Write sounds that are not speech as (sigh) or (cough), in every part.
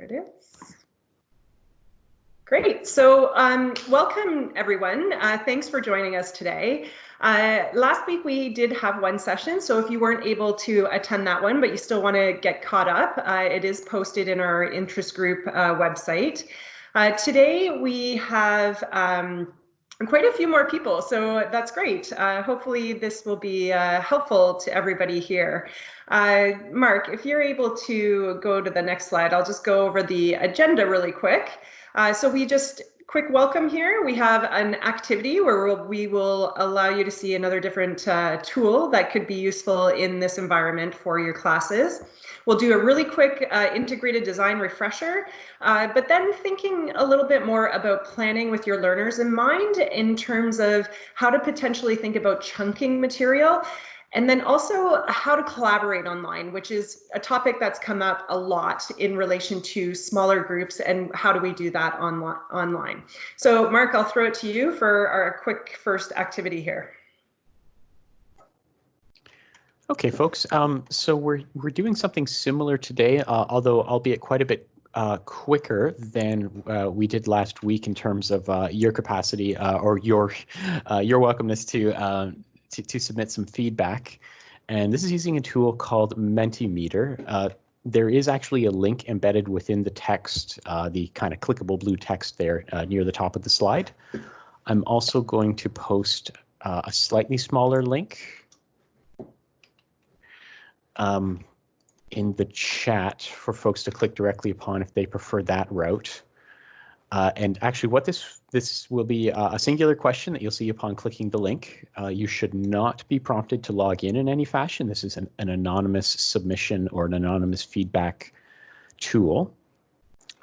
There it is. Great. So um, welcome, everyone. Uh, thanks for joining us today. Uh, last week we did have one session, so if you weren't able to attend that one, but you still want to get caught up, uh, it is posted in our interest group uh, website. Uh, today we have um, quite a few more people, so that's great. Uh, hopefully this will be helpful to everybody here. Mark, if you're able to go to the next slide, I'll just go over the agenda really quick. Uh, so we just quick welcome here. We have an activity where we will allow you to see another different uh, tool that could be useful in this environment for your classes. We'll do a really quick uh, integrated design refresher, uh, but then thinking a little bit more about planning with your learners in mind in terms of how to potentially think about chunking material and then also how to collaborate online, which is a topic that's come up a lot in relation to smaller groups and how do we do that on, online. So Mark, I'll throw it to you for our quick first activity here. Okay, folks. Um, so we're we're doing something similar today, uh, although albeit quite a bit uh, quicker than uh, we did last week in terms of uh, your capacity uh, or your uh, your welcomeness to um, to, to submit some feedback. And this is using a tool called Mentimeter. Uh, there is actually a link embedded within the text, uh, the kind of clickable blue text there uh, near the top of the slide. I'm also going to post uh, a slightly smaller link um, in the chat for folks to click directly upon if they prefer that route. Uh, and actually what this this will be a singular question that you'll see upon clicking the link. Uh, you should not be prompted to log in in any fashion. This is an, an anonymous submission or an anonymous feedback tool.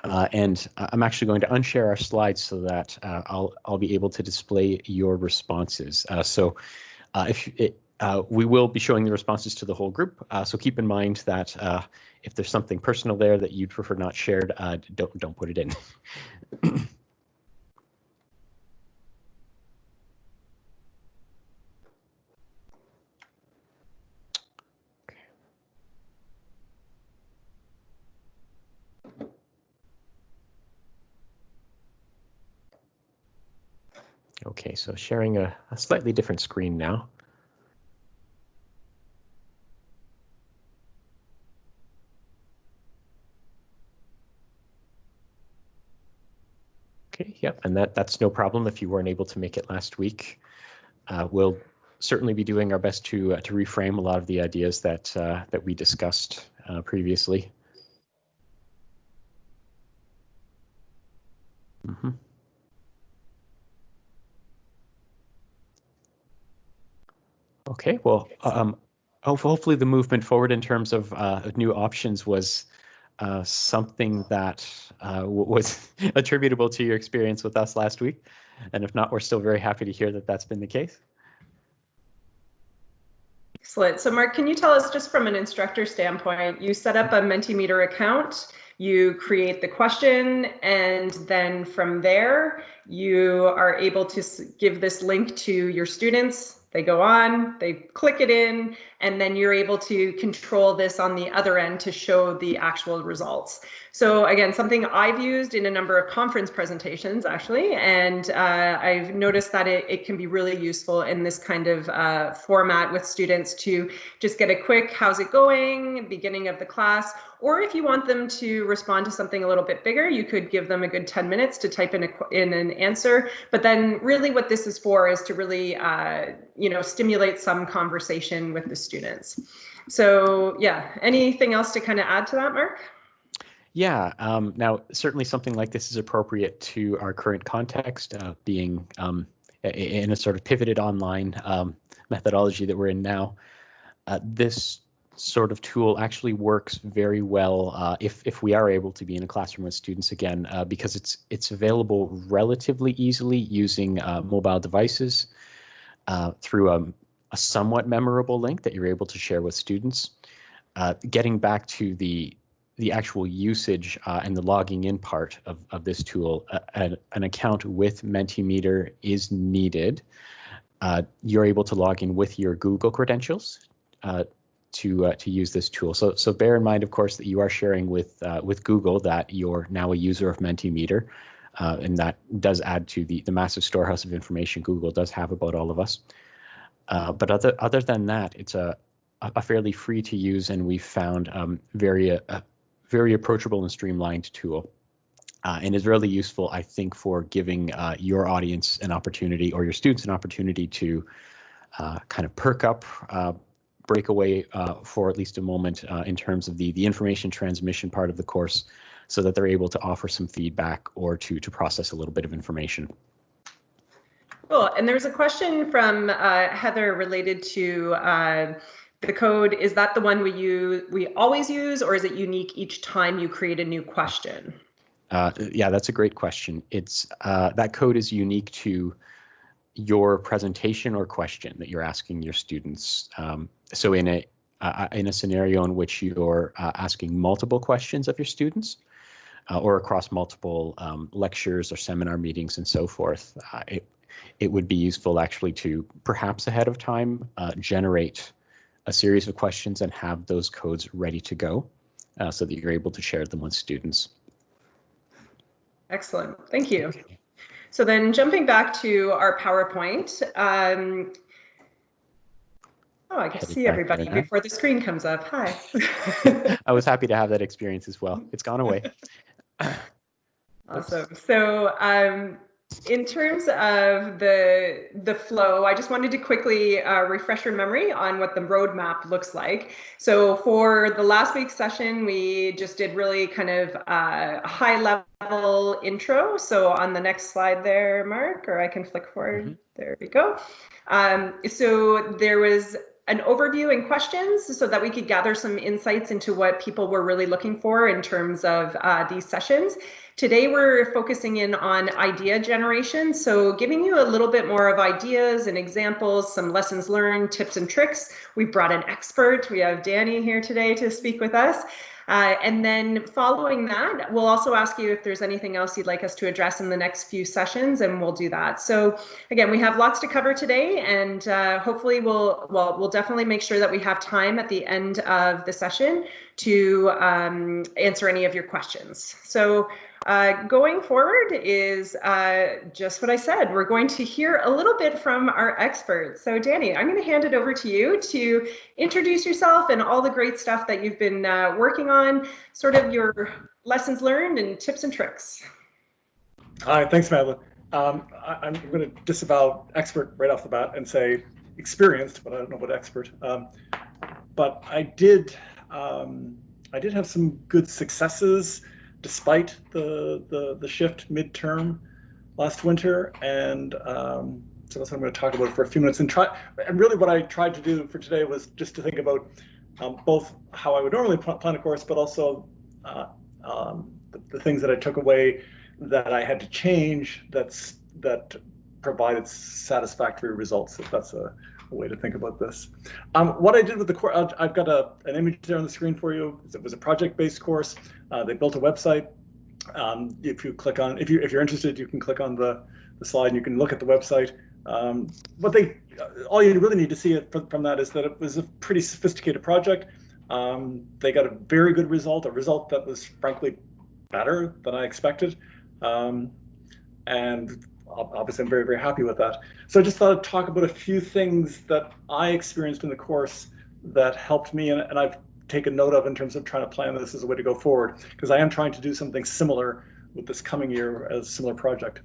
Uh, and I'm actually going to unshare our slides so that uh, I'll I'll be able to display your responses. Uh, so uh, if it, uh, we will be showing the responses to the whole group. so keep in mind that if there's something personal there that you'd prefer not shared, don't don't put it in. (laughs) Okay, so sharing a, a slightly different screen now. Okay, yep, and that, that's no problem if you weren't able to make it last week. Uh, we'll certainly be doing our best to uh, to reframe a lot of the ideas that uh, that we discussed uh, previously. Mm -hmm. Okay, well, um, hopefully the movement forward in terms of uh, new options was uh, something that uh, was (laughs) attributable to your experience with us last week. And if not, we're still very happy to hear that that's been the case. Excellent. So Mark, can you tell us just from an instructor standpoint, you set up a Mentimeter account, you create the question, and then from there, you are able to give this link to your students they go on, they click it in, and then you're able to control this on the other end to show the actual results. So again, something I've used in a number of conference presentations actually, and uh, I've noticed that it, it, can be really useful in this kind of uh, format with students to just get a quick, how's it going, beginning of the class, or if you want them to respond to something a little bit bigger, you could give them a good 10 minutes to type in, a, in an answer. But then really what this is for is to really, uh, you know, stimulate some conversation with the students. So yeah, anything else to kind of add to that, Mark? Yeah, um, now certainly something like this is appropriate to our current context, uh, being um, in a sort of pivoted online um, methodology that we're in now. Uh, this sort of tool actually works very well uh, if if we are able to be in a classroom with students again, uh, because it's it's available relatively easily using uh, mobile devices uh, through a, somewhat memorable link that you're able to share with students. getting back to the the actual usage uh, and the logging in part of, of this tool, uh, an, an, account with Mentimeter is needed. Uh, you're able to log in with your Google credentials. Uh, to uh, to use this tool. So so bear in mind, of course, that you are sharing with uh, with Google that you're now a user of Mentimeter, uh, and that does add to the the massive storehouse of information Google does have about all of us. Uh, but other other than that, it's a a fairly free to use and we've found um, very uh, very approachable and streamlined tool. Uh, and is really useful, I think, for giving uh, your audience an opportunity or your students an opportunity to uh, kind of perk up, uh, break away uh, for at least a moment uh, in terms of the, the information transmission part of the course so that they're able to offer some feedback or to, to process a little bit of information. Cool. And there's a question from Heather related to the code. Is that the one we use we always use or is it unique each time you create a new question? Uh, yeah that's a great question. It's uh, that code is unique to your presentation or question that you're asking your students. Um, so in a uh, in a scenario in which you're uh, asking multiple questions of your students uh, or across multiple um, lectures or seminar meetings and so forth uh, it, it would be useful actually to perhaps ahead of time generate a series of questions and have those codes ready to go uh, so that you're able to share them with students. Excellent, thank you. So then jumping back to our PowerPoint, um, oh, I can see everybody before the screen comes up. Hi. (laughs) (laughs) I was happy to have that experience as well. It's gone away. (laughs) awesome. So um, in terms of the the flow, I just wanted to quickly uh, refresh your memory on what the roadmap looks like. So for the last week's session, we just did really kind of uh, a high level intro. So on the next slide there, Mark, or I can flick forward. Mm -hmm. There we go. Um, so there was an overview and questions so that we could gather some insights into what people were really looking for in terms of uh, these sessions. Today we're focusing in on idea generation, so giving you a little bit more of ideas and examples, some lessons learned, tips and tricks. We've brought an expert. We have Danny here today to speak with us. Uh, and then following that, we'll also ask you if there's anything else you'd like us to address in the next few sessions, and we'll do that. So again, we have lots to cover today, and uh, hopefully we'll, well, we'll definitely make sure that we have time at the end of the session to um, answer any of your questions. So uh, going forward is uh, just what I said. We're going to hear a little bit from our experts. So Danny, I'm going to hand it over to you to introduce yourself and all the great stuff that you've been uh, working on, sort of your lessons learned and tips and tricks. Hi, thanks, Madeline. Um, I, am going to disavow expert right off the bat and say experienced, but I don't know what expert. Um, but I did, um, I did have some good successes despite the, the, the shift midterm last winter. And um, so that's what I'm going to talk about for a few minutes and try. And really what I tried to do for today was just to think about um, both how I would normally plan a course, but also uh, um, the, the, things that I took away that I had to change that's that provided satisfactory results, if that's a, a way to think about this. Um, what I did with the course, I've got a, an image there on the screen for you. It was a project-based course. Uh, they built a website. Um, if you click on, if you if you're interested, you can click on the the slide and you can look at the website. Um, what they, all you really need to see it from, from that is that it was a pretty sophisticated project. Um, they got a very good result, a result that was frankly better than I expected. Um, and obviously I'm very, very happy with that. So I just thought I'd talk about a few things that I experienced in the course that helped me and, and I've taken note of in terms of trying to plan this as a way to go forward because I am trying to do something similar with this coming year as a similar project.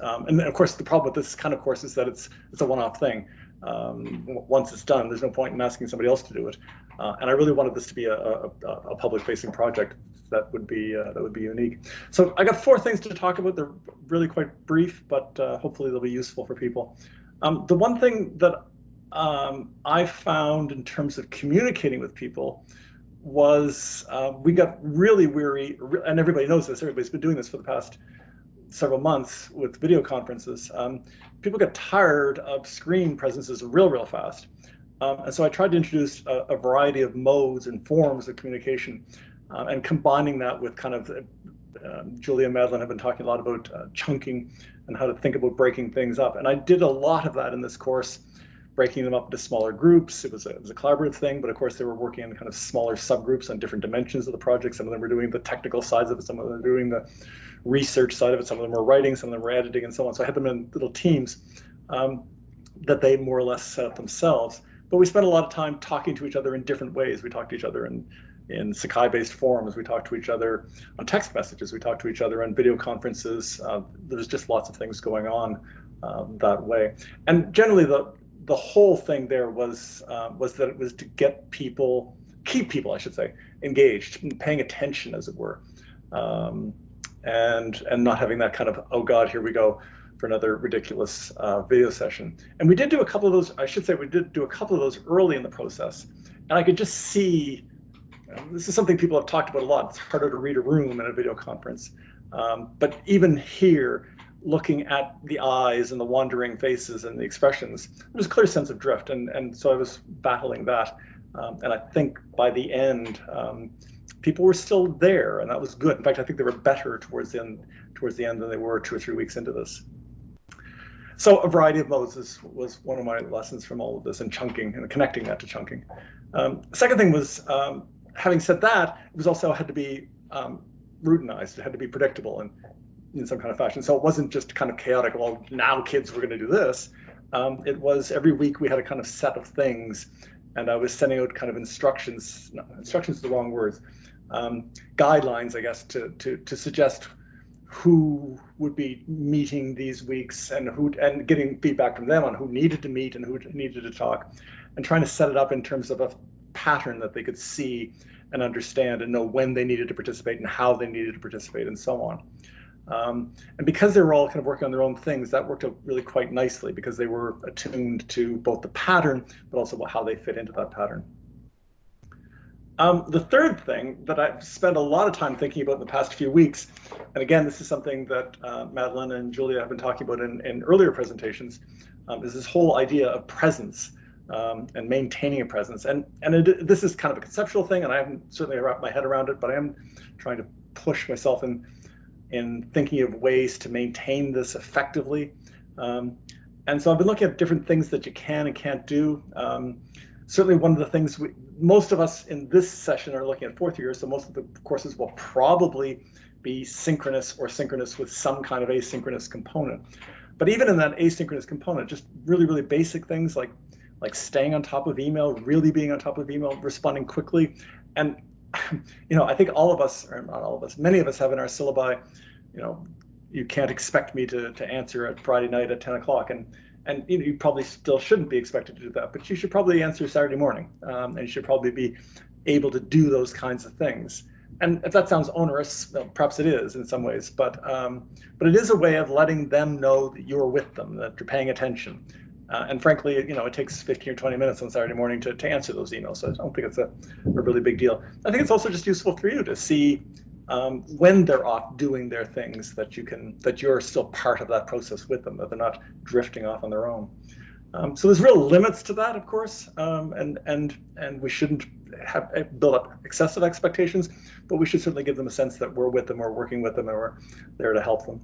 Um, and of course, the problem with this kind of course is that it's it's a one-off thing. Um, once it's done, there's no point in asking somebody else to do it. Uh, and I really wanted this to be a, a, a public-facing project that would be uh, that would be unique. So I got four things to talk about. They're really quite brief, but uh, hopefully they'll be useful for people. Um, the one thing that um, I found in terms of communicating with people was uh, we got really weary, and everybody knows this. Everybody's been doing this for the past several months with video conferences. Um, people get tired of screen presences real, real fast. Um, and so I tried to introduce a, a, variety of modes and forms of communication uh, and combining that with kind of, uh, Julia and Madeline have been talking a lot about uh, chunking and how to think about breaking things up. And I did a lot of that in this course breaking them up into smaller groups. It was, a, it was a collaborative thing, but of course they were working in kind of smaller subgroups on different dimensions of the project. Some of them were doing the technical sides of it, some of them were doing the research side of it, some of them were writing, some of them were editing and so on. So I had them in little teams um, that they more or less set up themselves. But we spent a lot of time talking to each other in different ways. We talked to each other in in Sakai-based forums. We talk to each other on text messages. We talk to each other on video conferences. Uh, there's just lots of things going on um, that way. And generally, the the whole thing there was uh, was that it was to get people, keep people, I should say, engaged, paying attention, as it were, um, and and not having that kind of oh god, here we go for another ridiculous uh, video session. And we did do a couple of those. I should say we did do a couple of those early in the process, and I could just see this is something people have talked about a lot. It's harder to read a room in a video conference. Um, but even here, looking at the eyes and the wandering faces and the expressions, there's a clear sense of drift. And, and so I was battling that. Um, and I think by the end, um, people were still there, and that was good. In fact, I think they were better towards the end, towards the end than they were two or three weeks into this. So a variety of modes was one of my lessons from all of this, and chunking and connecting that to chunking. Um, second thing was um, having said that, it was also had to be um, routinized. It had to be predictable and in some kind of fashion. So it wasn't just kind of chaotic. Well, now kids, we're going to do this. Um, it was every week we had a kind of set of things, and I was sending out kind of instructions. No, instructions is the wrong words. Um, guidelines, I guess, to to to suggest who would be meeting these weeks and who and getting feedback from them on who needed to meet and who needed to talk, and trying to set it up in terms of a pattern that they could see and understand and know when they needed to participate and how they needed to participate and so on. Um, and because they were all kind of working on their own things, that worked out really quite nicely because they were attuned to both the pattern, but also how they fit into that pattern. Um, the third thing that I've spent a lot of time thinking about in the past few weeks, and again, this is something that uh, Madeline and Julia have been talking about in, in earlier presentations, um, is this whole idea of presence um, and maintaining a presence. And and it, this is kind of a conceptual thing, and I haven't certainly wrapped my head around it, but I am trying to push myself in in thinking of ways to maintain this effectively. Um, and so I've been looking at different things that you can and can't do. Um, certainly one of the things we, most of us in this session are looking at fourth year, so most of the courses will probably be synchronous or synchronous with some kind of asynchronous component. But even in that asynchronous component, just really, really basic things like like staying on top of email, really being on top of email, responding quickly. And, (laughs) you know, I think all of us, or not all of us, many of us have in our syllabi, you know, you can't expect me to, to answer at Friday night at 10 o'clock. And, and you, know, you probably still shouldn't be expected to do that, but you should probably answer Saturday morning. Um, and you should probably be able to do those kinds of things. And if that sounds onerous, well, perhaps it is in some ways, but um, but it is a way of letting them know that you're with them, that you're paying attention, uh, and frankly, you know, it takes 15 or 20 minutes on Saturday morning to, to answer those emails. So I don't think it's a, a really big deal. I think it's also just useful for you to see um, when they're off doing their things that you can, that you're still part of that process with them, that they're not drifting off on their own. Um, so there's real limits to that, of course, um, and and and we shouldn't have eh, build up excessive expectations, but we should certainly give them a sense that we're with them, we're working with them, and we're there to help them.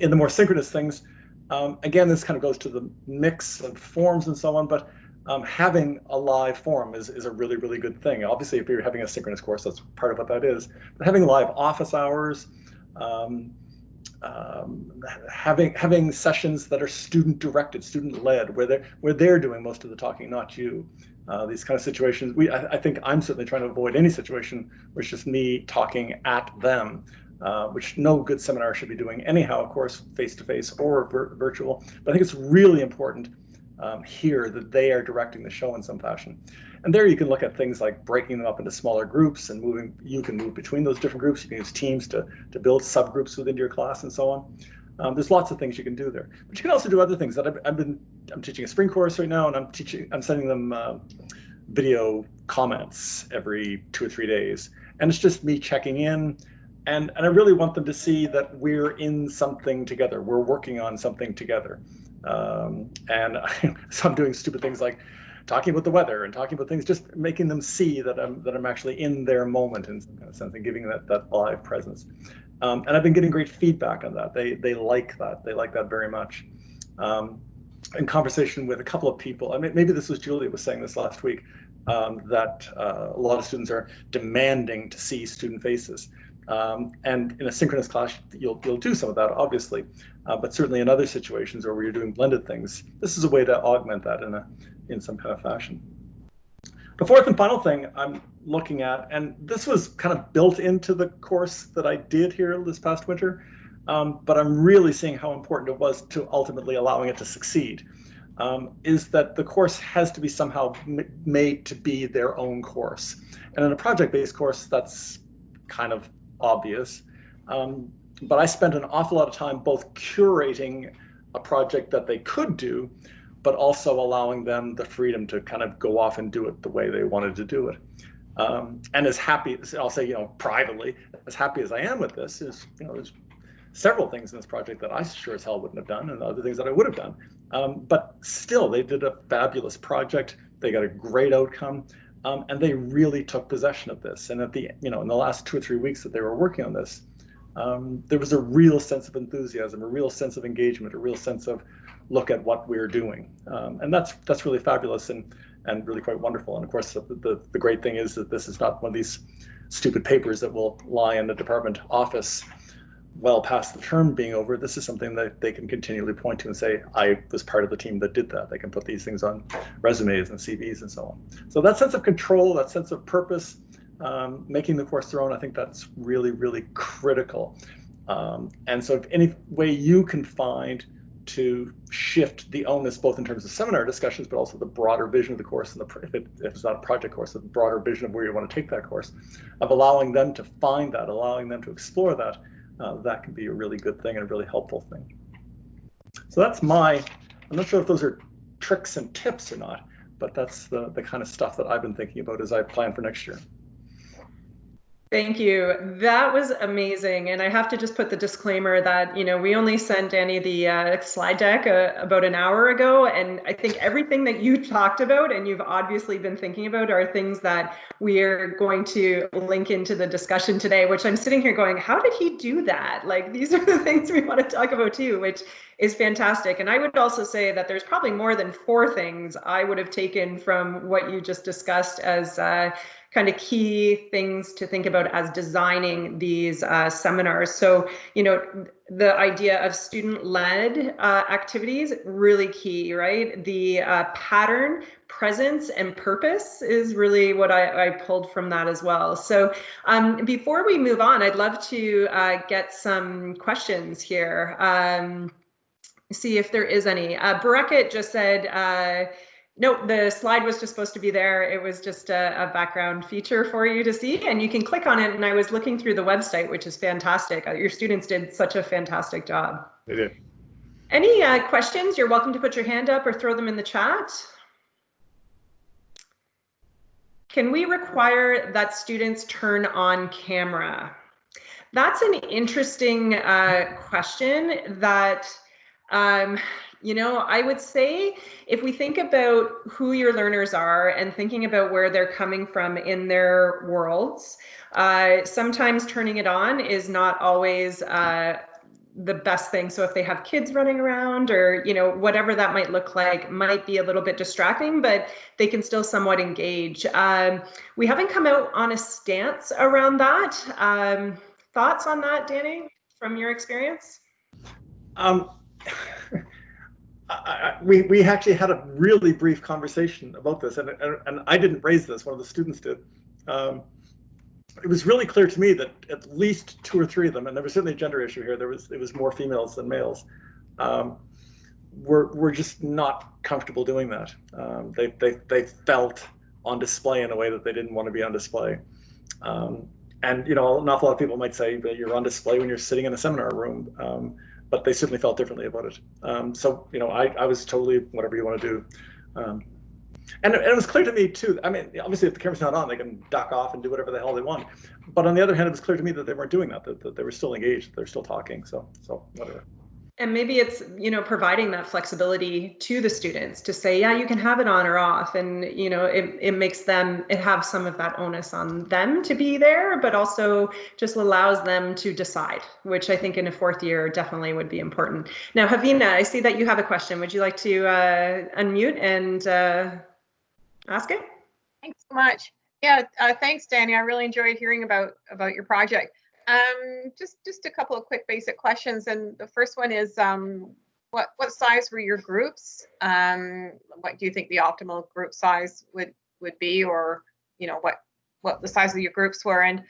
In the more synchronous things, um, again, this kind of goes to the mix of forms and so on, but um, having a live form is, is a really, really good thing. Obviously, if you're having a synchronous course, that's part of what that is. But having live office hours, um, um, having having sessions that are student directed, student led, where they're where they're doing most of the talking, not you. Uh, these kind of situations, we I, I, think I'm certainly trying to avoid any situation where it's just me talking at them. Uh, which no good seminar should be doing anyhow, of course, face-to-face -face or vir virtual. But I think it's really important um, here that they are directing the show in some fashion. And there you can look at things like breaking them up into smaller groups and moving, you can move between those different groups. You can use teams to, to build subgroups within your class and so on. Um, there's lots of things you can do there, but you can also do other things that I've, I've been, I'm teaching a spring course right now and I'm teaching, I'm sending them uh, video comments every two or three days. And it's just me checking in, and and I really want them to see that we're in something together. We're working on something together. Um, and I, (laughs) so I'm doing stupid things like talking about the weather and talking about things, just making them see that I'm that I'm actually in their moment in some kind of sense and giving that that live presence. Um, and I've been getting great feedback on that. They they like that. They like that very much. Um, in conversation with a couple of people, I mean, maybe this was Julia was saying this last week, um, that uh, a lot of students are demanding to see student faces. Um, and in a synchronous class, you'll, you'll do some of that, obviously, uh, but certainly in other situations where you're doing blended things, this is a way to augment that in, a, in some kind of fashion. The fourth and final thing I'm looking at, and this was kind of built into the course that I did here this past winter, um, but I'm really seeing how important it was to ultimately allowing it to succeed, um, is that the course has to be somehow made to be their own course. And in a project-based course, that's kind of obvious. Um, but I spent an awful lot of time both curating a project that they could do, but also allowing them the freedom to kind of go off and do it the way they wanted to do it. Um, and as happy, as I'll say, you know, privately, as happy as I am with this is, you know, there's several things in this project that I sure as hell wouldn't have done and other things that I would have done. Um, but still, they did a fabulous project. They got a great outcome. Um, and they really took possession of this. And at the, you know, in the last two or three weeks that they were working on this, um, there was a real sense of enthusiasm, a real sense of engagement, a real sense of look at what we're doing. Um, and that's that's really fabulous and and really quite wonderful. And of course, the, the, the great thing is that this is not one of these stupid papers that will lie in the department office well past the term being over. This is something that they can continually point to and say, I was part of the team that did that. They can put these things on resumes and CVs and so on. So that sense of control, that sense of purpose, um, making the course their own, I think that's really, really critical. Um, and so if any way you can find to shift the onus both in terms of seminar discussions, but also the broader vision of the course and the, if, it, if it's not a project course, the broader vision of where you want to take that course, of allowing them to find that, allowing them to explore that, uh, that can be a really good thing and a really helpful thing. So that's my, I'm not sure if those are tricks and tips or not, but that's the, the kind of stuff that I've been thinking about as I plan for next year. Thank you. That was amazing. And I have to just put the disclaimer that, you know, we only sent Danny the uh, slide deck uh, about an hour ago. And I think everything that you talked about and you've obviously been thinking about are things that we are going to link into the discussion today, which I'm sitting here going, how did he do that? Like, these are the (laughs) things we want to talk about too, which is fantastic. And I would also say that there's probably more than four things I would have taken from what you just discussed as uh, kind of key things to think about as designing these uh, seminars. So, you know, the idea of student-led uh, activities, really key, right? The uh, pattern, presence, and purpose is really what I, I pulled from that as well. So um, before we move on, I'd love to uh, get some questions here. Um, see if there is any. Uh, just said, uh, no, the slide was just supposed to be there. It was just a, a, background feature for you to see, and you can click on it. And I was looking through the website, which is fantastic. Uh, your students did such a fantastic job. They did. Any uh, questions? You're welcome to put your hand up or throw them in the chat. Can we require that students turn on camera? That's an interesting uh, question that um, you know, I would say if we think about who your learners are and thinking about where they're coming from in their worlds, uh, sometimes turning it on is not always uh, the best thing. So if they have kids running around or, you know, whatever that might look like might be a little bit distracting, but they can still somewhat engage. Um, we haven't come out on a stance around that. Um, thoughts on that, Danny, from your experience? Um, (laughs) I, we we actually had a really brief conversation about this, and and, and I didn't raise this. One of the students did. Um, it was really clear to me that at least two or three of them, and there was certainly a gender issue here. There was it was more females than males. Um, were were just not comfortable doing that. Um, they they they felt on display in a way that they didn't want to be on display. Um, and you know, an awful lot of people might say that you're on display when you're sitting in a seminar room. Um, but they certainly felt differently about it. Um, so, you know, I, I was totally whatever you want to do. Um, and, and, it was clear to me too. I mean, obviously, if the camera's not on, they can duck off and do whatever the hell they want. But on the other hand, it was clear to me that they weren't doing that. That, that they were still engaged. They're still talking. So, so whatever. And maybe it's you know providing that flexibility to the students to say yeah you can have it on or off. And you know it, it makes them it have some of that onus on them to be there but also just allows them to decide which i think in a fourth year definitely would be important. Now havina i see that you have a question. Would you like to uh, unmute and uh, ask it? Thanks so much. Yeah uh, thanks danny. I really enjoyed hearing about about your project um, just just a couple of quick basic questions, and the first one is, um, what what size were your groups? Um, what do you think the optimal group size would would be, or you know what what the size of your groups were? And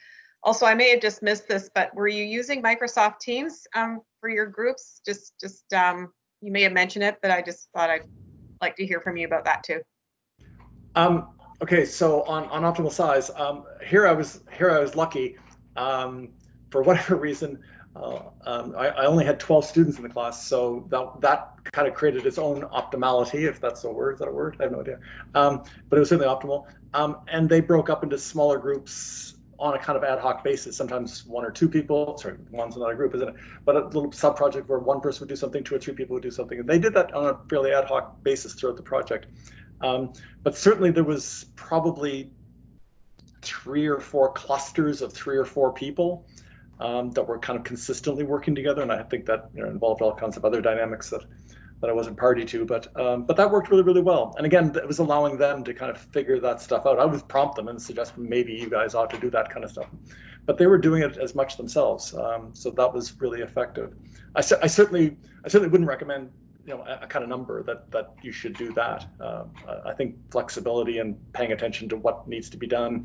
also, I may have just missed this, but were you using Microsoft Teams um, for your groups? Just just um, you may have mentioned it, but I just thought I'd like to hear from you about that too. Um, okay, so on on optimal size, here I was here I was lucky. Um, for whatever (laughs) reason, uh, um, I, I, only had 12 students in the class, so that, that kind of created its own optimality, if that's a word. Is that a word? I have no idea. Um, but it was certainly optimal. Um, and they broke up into smaller groups on a kind of ad hoc basis. Sometimes one or two people, sorry, one's not a group, isn't it? But a little sub project where one person would do something, two or three people would do something. And they did that on a fairly ad hoc basis throughout the project. Um, but certainly there was probably three or four clusters of three or four people um, that were kind of consistently working together. And I think that you know, involved all kinds of other dynamics that, that I wasn't party to, but um, but that worked really, really well. And again, it was allowing them to kind of figure that stuff out. I would prompt them and suggest maybe you guys ought to do that kind of stuff. But they were doing it as much themselves. Um, so that was really effective. I, I certainly I certainly wouldn't recommend you know a, a, kind of number that that you should do that. Uh, I think flexibility and paying attention to what needs to be done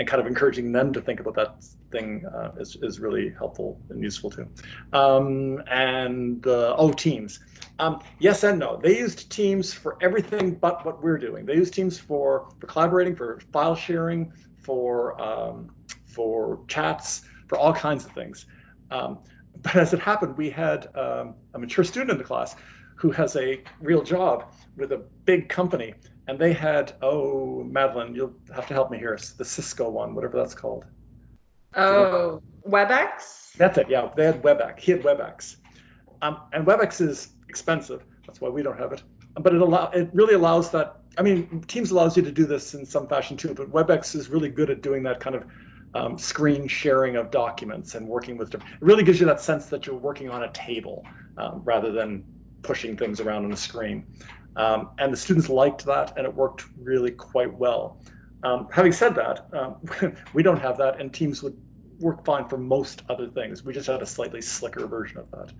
and kind of encouraging them to think about that thing uh, is, is really helpful and useful too. Um, and uh, oh, Teams. Um, yes and no. They used Teams for everything but what we're doing. They use Teams for, for collaborating, for file sharing, for um, for chats, for all kinds of things. Um, but as it happened, we had um, a mature student in the class who has a real job with a big company and they had oh Madeline, you'll have to help me here. It's the Cisco one, whatever that's called. Oh, WebEx. That's it. Yeah, they had WebEx. He had WebEx, um, and WebEx is expensive. That's why we don't have it. But it allow it really allows that. I mean, Teams allows you to do this in some fashion too, but WebEx is really good at doing that kind of um, screen sharing of documents and working with. It really gives you that sense that you're working on a table um, rather than pushing things around on a screen. Um, and the students liked that and it worked really quite well. Um, having said that, um, (laughs) we don't have that and Teams would work fine for most other things. We just had a slightly slicker version of that.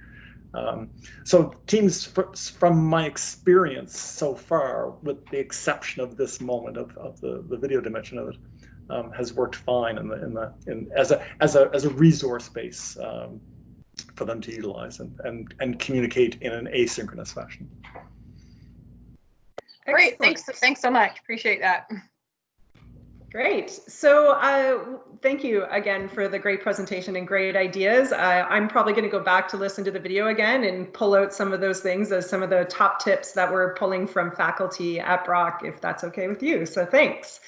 Um, so Teams, from my experience so far, with the exception of this moment of, of the, the video dimension of it, um, has worked fine in the in the in as a as a as a resource base um, for them to utilize and and and communicate in an asynchronous fashion. Great, thanks, thanks so much. Appreciate that. Great. So uh, thank you again for the great presentation and great ideas. Uh, I'm probably going to go back to listen to the video again and pull out some of those things as some of the top tips that we're pulling from faculty at Brock, if that's okay with you. So thanks.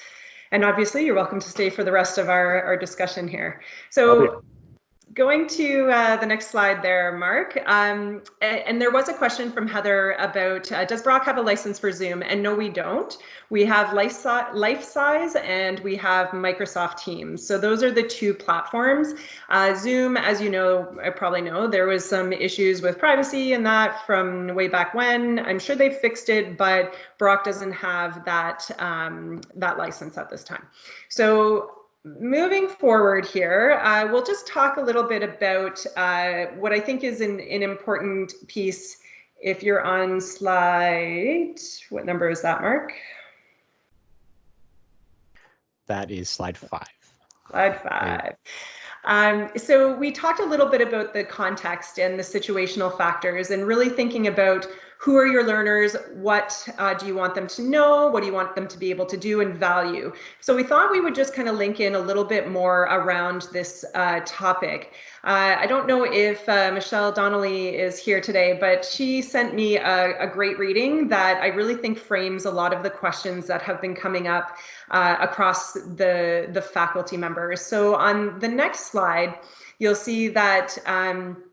And obviously you're welcome to stay for the rest of our, our discussion here. So Going to uh, the next slide there, Mark. Um, and, there was a question from Heather about, uh, does Brock have a license for Zoom? And no, we don't. We have Life, size and we have Microsoft Teams. So those are the two platforms. Uh, Zoom, as you know, I probably know, there was some issues with privacy and that from way back when. I'm sure they fixed it, but Brock doesn't have that, um, that license at this time. So moving forward here, uh, we'll just talk a little bit about uh, what I think is an, an important piece. If you're on slide, what number is that, Mark? That is slide five. Slide five. Um, so we talked a little bit about the context and the situational factors and really thinking about who are your learners? What uh, do you want them to know? What do you want them to be able to do and value? So we thought we would just kind of link in a little bit more around this uh, topic. Uh, I don't know if uh, Michelle Donnelly is here today, but she sent me a, a, great reading that I really think frames a lot of the questions that have been coming up uh, across the, the faculty members. So on the next slide, you'll see that um,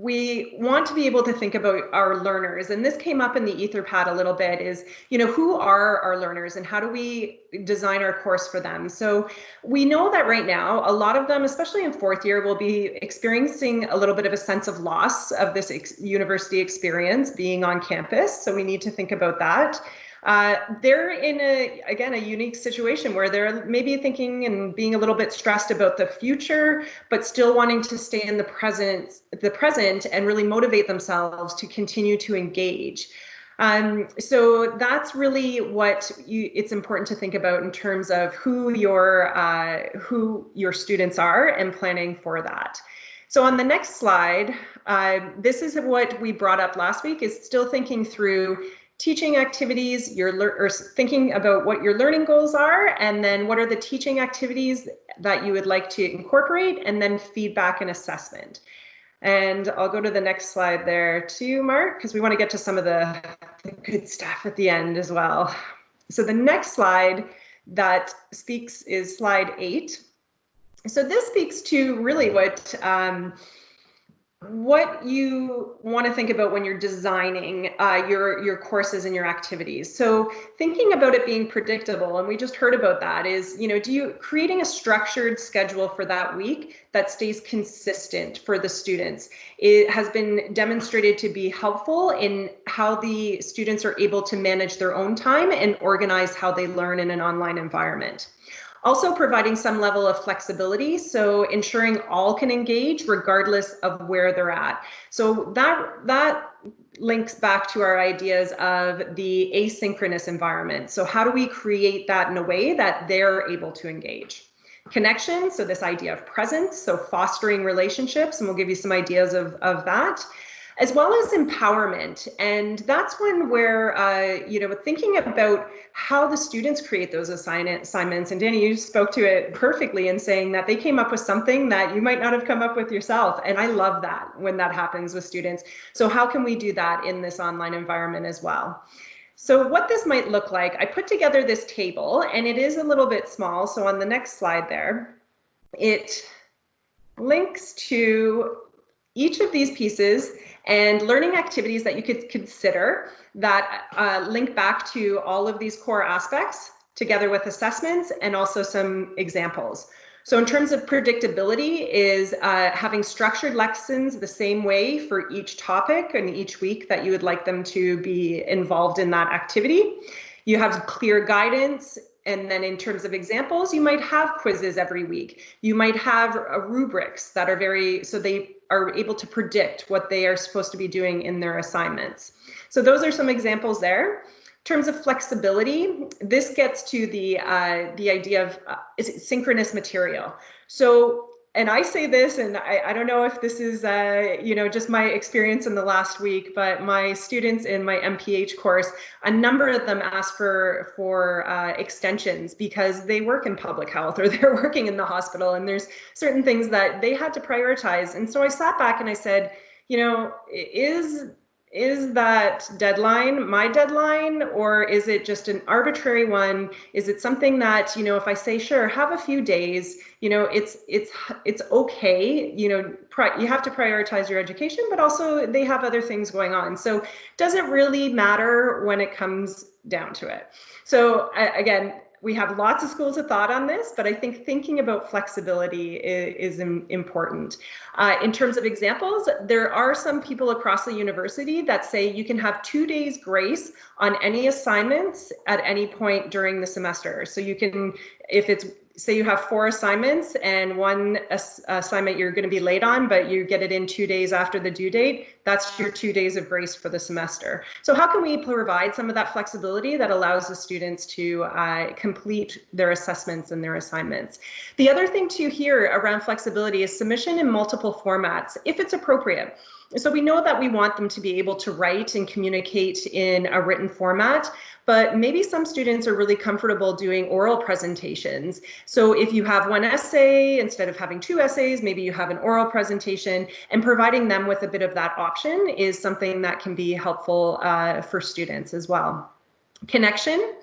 we want to be able to think about our learners and this came up in the etherpad a little bit is you know who are our learners and how do we design our course for them? So we know that right now a lot of them especially in fourth year will be experiencing a little bit of a sense of loss of this ex university experience being on campus. So we need to think about that uh, they're in a again a unique situation where they're maybe thinking and being a little bit stressed about the future but still wanting to stay in the present the present and really motivate themselves to continue to engage um, so that's really what you, it's important to think about in terms of who your uh, who your students are and planning for that. So on the next slide, uh, this is what we brought up last week is still thinking through teaching activities, you're or thinking about what your learning goals are, and then what are the teaching activities that you would like to incorporate, and then feedback and assessment. And I'll go to the next slide there too, Mark, because we want to get to some of the, the good stuff at the end as well. So the next slide that speaks is slide eight. So this speaks to really what um, what you want to think about when you're designing uh, your your courses and your activities. So thinking about it being predictable, and we just heard about that, is you know, do you creating a structured schedule for that week that stays consistent for the students? It has been demonstrated to be helpful in how the students are able to manage their own time and organize how they learn in an online environment. Also providing some level of flexibility, so ensuring all can engage regardless of where they're at. So that, that links back to our ideas of the asynchronous environment. So how do we create that in a way that they're able to engage? Connection, so this idea of presence, so fostering relationships, and we'll give you some ideas of, of that as well as empowerment. And that's one where, uh, you know, thinking about how the students create those assignments. And Danny, you spoke to it perfectly in saying that they came up with something that you might not have come up with yourself. And I love that when that happens with students. So how can we do that in this online environment as well? So what this might look like, I put together this table and it is a little bit small. So on the next slide there, it links to each of these pieces and learning activities that you could consider that uh, link back to all of these core aspects together with assessments and also some examples. So in terms of predictability is uh, having structured lessons the same way for each topic and each week that you would like them to be involved in that activity. You have clear guidance and then in terms of examples, you might have quizzes every week. You might have uh, rubrics that are very, so they are able to predict what they are supposed to be doing in their assignments. So those are some examples there. In terms of flexibility, this gets to the uh, the idea of uh, synchronous material. So and I say this, and I, I don't know if this is, uh, you know, just my experience in the last week, but my students in my MPH course, a number of them asked for for uh, extensions because they work in public health or (laughs) they're working in the hospital, and there's certain things that they had to prioritize. And so I sat back and I said, you know, is is that deadline my deadline or is it just an arbitrary one? Is it something that you know if i say sure have a few days you know it's it's it's okay you know you have to prioritize your education but also they have other things going on. So does it really matter when it comes down to it? So again we have lots of schools of thought on this, but I think thinking about flexibility is, is important. Uh, in terms of examples, there are some people across the university that say you can have two days grace on any assignments at any point during the semester. So you can, if it's say you have four assignments and one ass assignment you're going to be late on, but you get it in two days after the due date, that's your two days of grace for the semester. So how can we provide some of that flexibility that allows the students to uh, complete their assessments and their assignments? The other thing to hear around flexibility is submission in multiple formats, if it's appropriate. So we know that we want them to be able to write and communicate in a written format, but maybe some students are really comfortable doing oral presentations. So if you have one essay, instead of having two essays, maybe you have an oral presentation and providing them with a bit of that option is something that can be helpful uh, for students as well. Connection.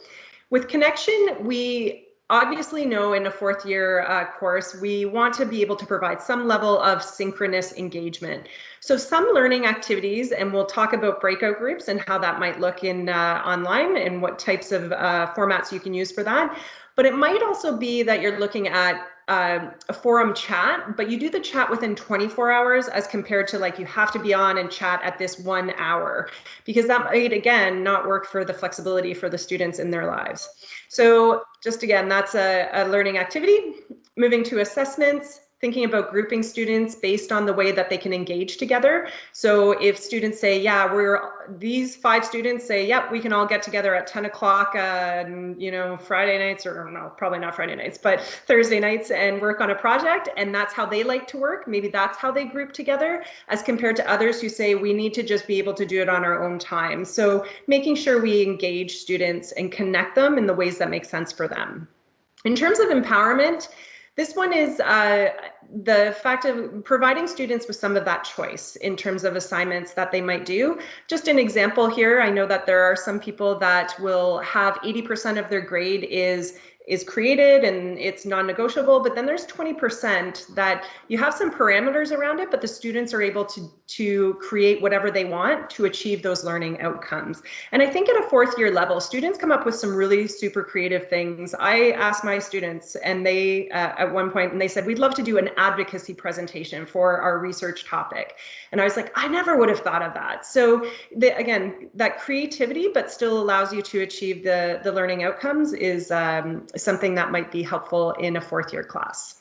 With connection, we obviously know in a fourth year uh, course, we want to be able to provide some level of synchronous engagement. So some learning activities, and we'll talk about breakout groups and how that might look in uh, online and what types of uh, formats you can use for that. But it might also be that you're looking at uh, a forum chat, but you do the chat within 24 hours as compared to like you have to be on and chat at this one hour, because that might again not work for the flexibility for the students in their lives. So just again, that's a, a learning activity. Moving to assessments, thinking about grouping students based on the way that they can engage together. So if students say, yeah, we're these five students say, yep, we can all get together at 10 o'clock, uh, you know, Friday nights or no, probably not Friday nights, but Thursday nights and work on a project. And that's how they like to work. Maybe that's how they group together as compared to others who say we need to just be able to do it on our own time. So making sure we engage students and connect them in the ways that make sense for them. In terms of empowerment, this one is uh, the fact of providing students with some of that choice in terms of assignments that they might do. Just an example here, I know that there are some people that will have 80% of their grade is is created and it's non-negotiable, but then there's 20% that you have some parameters around it, but the students are able to, to create whatever they want to achieve those learning outcomes. And I think at a fourth year level, students come up with some really super creative things. I asked my students and they, uh, at one point, and they said, we'd love to do an advocacy presentation for our research topic. And I was like, I never would have thought of that. So the, again, that creativity, but still allows you to achieve the, the learning outcomes is um, something that might be helpful in a fourth year class.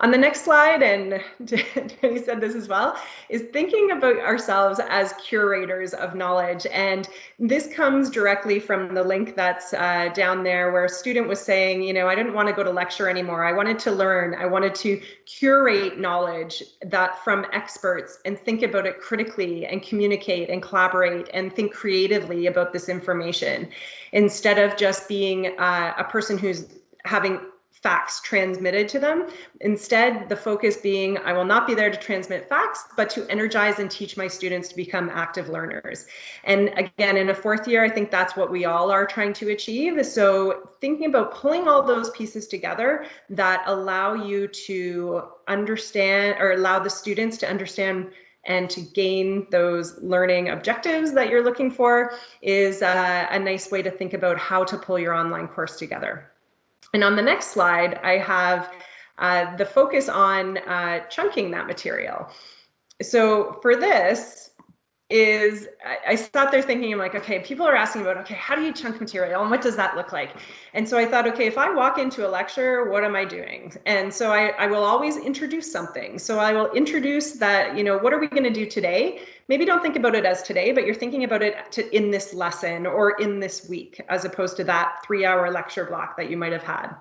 On the next slide, and (laughs) Danny said this as well, is thinking about ourselves as curators of knowledge. And this comes directly from the link that's uh, down there where a student was saying, you know, I didn't want to go to lecture anymore. I wanted to learn. I wanted to curate knowledge that from experts and think about it critically and communicate and collaborate and think creatively about this information instead of just being uh, a person who's having facts transmitted to them. Instead, the focus being, I will not be there to transmit facts, but to energize and teach my students to become active learners. And again, in a fourth year, I think that's what we all are trying to achieve. So thinking about pulling all those pieces together that allow you to understand or allow the students to understand and to gain those learning objectives that you're looking for is uh, a nice way to think about how to pull your online course together. And on the next slide, I have uh, the focus on uh, chunking that material. So for this is, I, I sat there thinking, I'm like, okay, people are asking about, okay, how do you chunk material and what does that look like? And so I thought, okay, if I walk into a lecture, what am I doing? And so I, I will always introduce something. So I will introduce that, you know, what are we gonna do today? maybe don't think about it as today, but you're thinking about it to, in this lesson or in this week, as opposed to that three hour lecture block that you might have had.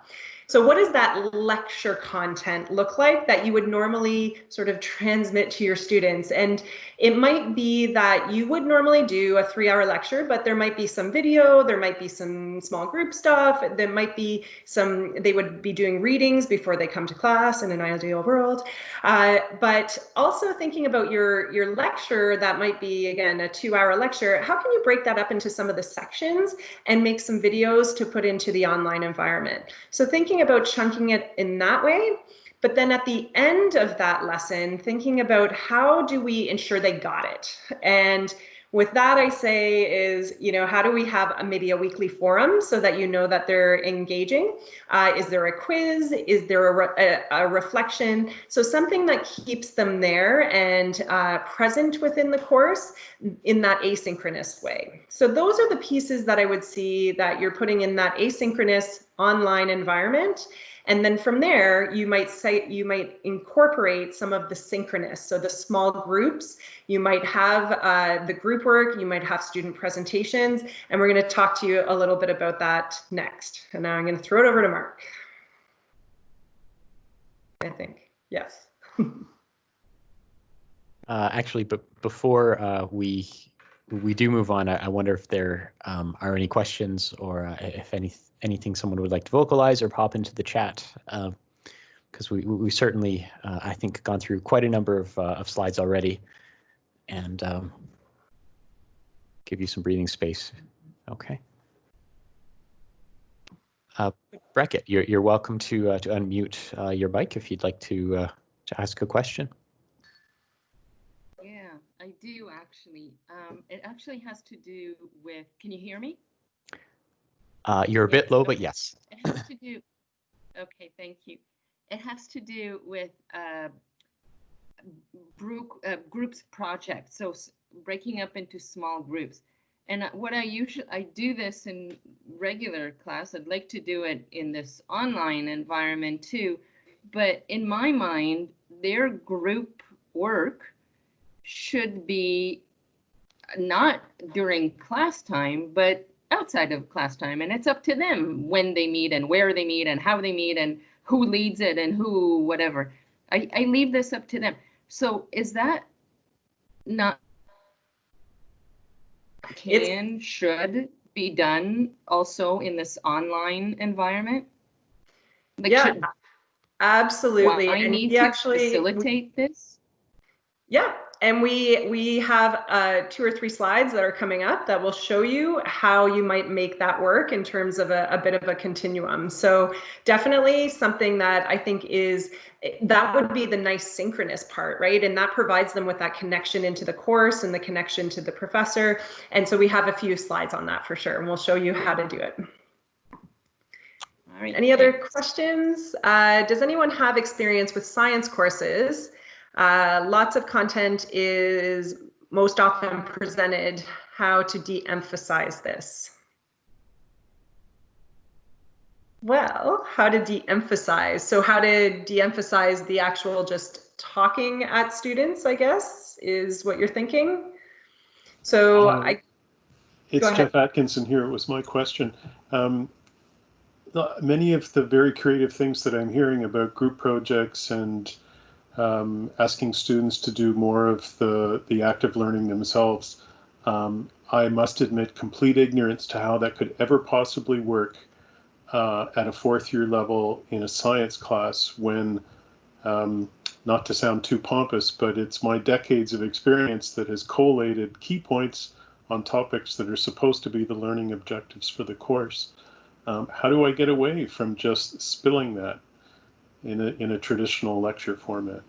So what does that lecture content look like that you would normally sort of transmit to your students? And it might be that you would normally do a three hour lecture, but there might be some video, there might be some small group stuff, there might be some, they would be doing readings before they come to class in an ideal world. Uh, but also thinking about your, your lecture that might be, again, a two hour lecture, how can you break that up into some of the sections and make some videos to put into the online environment? So thinking thinking about chunking it in that way. But then at the end of that lesson, thinking about how do we ensure they got it? And with that, I say is, you know, how do we have a, maybe a weekly forum so that you know that they're engaging? Uh, is there a quiz? Is there a, re a, reflection? So something that keeps them there and uh, present within the course in that asynchronous way. So those are the pieces that I would see that you're putting in that asynchronous online environment. And then from there, you might say you might incorporate some of the synchronous, so the small groups. You might have uh, the group work, you might have student presentations, and we're going to talk to you a little bit about that next. And now I'm going to throw it over to Mark. I think, yes. (laughs) uh, actually, but before uh, we we do move on, I, I wonder if there um, are any questions or uh, if any anything someone would like to vocalize or pop into the chat. Because uh, we, we certainly, uh, I think, gone through quite a number of, uh, of slides already and um, give you some breathing space. Okay. Uh, Beckett, you're, you're welcome to, uh, to unmute your mic if you'd like to, to ask a question. Yeah, I do actually. Um, it actually has to do with, can you hear me? Uh, you're a bit low, but yes. It has to do, okay, thank you. It has to do with uh, group, uh, groups project, so breaking up into small groups. And uh, what I usually, I do this in regular class. I'd like to do it in this online environment too. But in my mind, their group work should be not during class time, but outside of class time. And it's up to them when they meet and where they meet and how they meet and who leads it and who, whatever. I, I leave this up to them. So is that not It's- can, should be done also in this online environment? Like, Yeah, should- Absolutely. I and need to actually facilitate this? Yeah, and we we have uh, two or three slides that are coming up that will show you how you might make that work in terms of a, a bit of a continuum. So definitely something that I think is that would be the nice synchronous part, right? And that provides them with that connection into the course and the connection to the professor. And so we have a few slides on that for sure, and we'll show you how to do it. All right, Any other questions? Uh, does anyone have experience with science courses? Uh, lots of content is most often presented. How to de-emphasize this? Well, how to de-emphasize? So how to de-emphasize the actual just talking at students, I guess, is what you're thinking. So Um, I, It's Jeff Atkinson here. It was my question. Um, many of the very creative things that I'm hearing about group projects and um, asking students to do more of the, the active learning themselves, um, I must admit complete ignorance to how that could ever possibly work uh, at a fourth year level in a science class when, um, not to sound too pompous, but it's my decades of experience that has collated key points on topics that are supposed to be the learning objectives for the course. Um, how do I get away from just spilling that in a, in a traditional lecture format?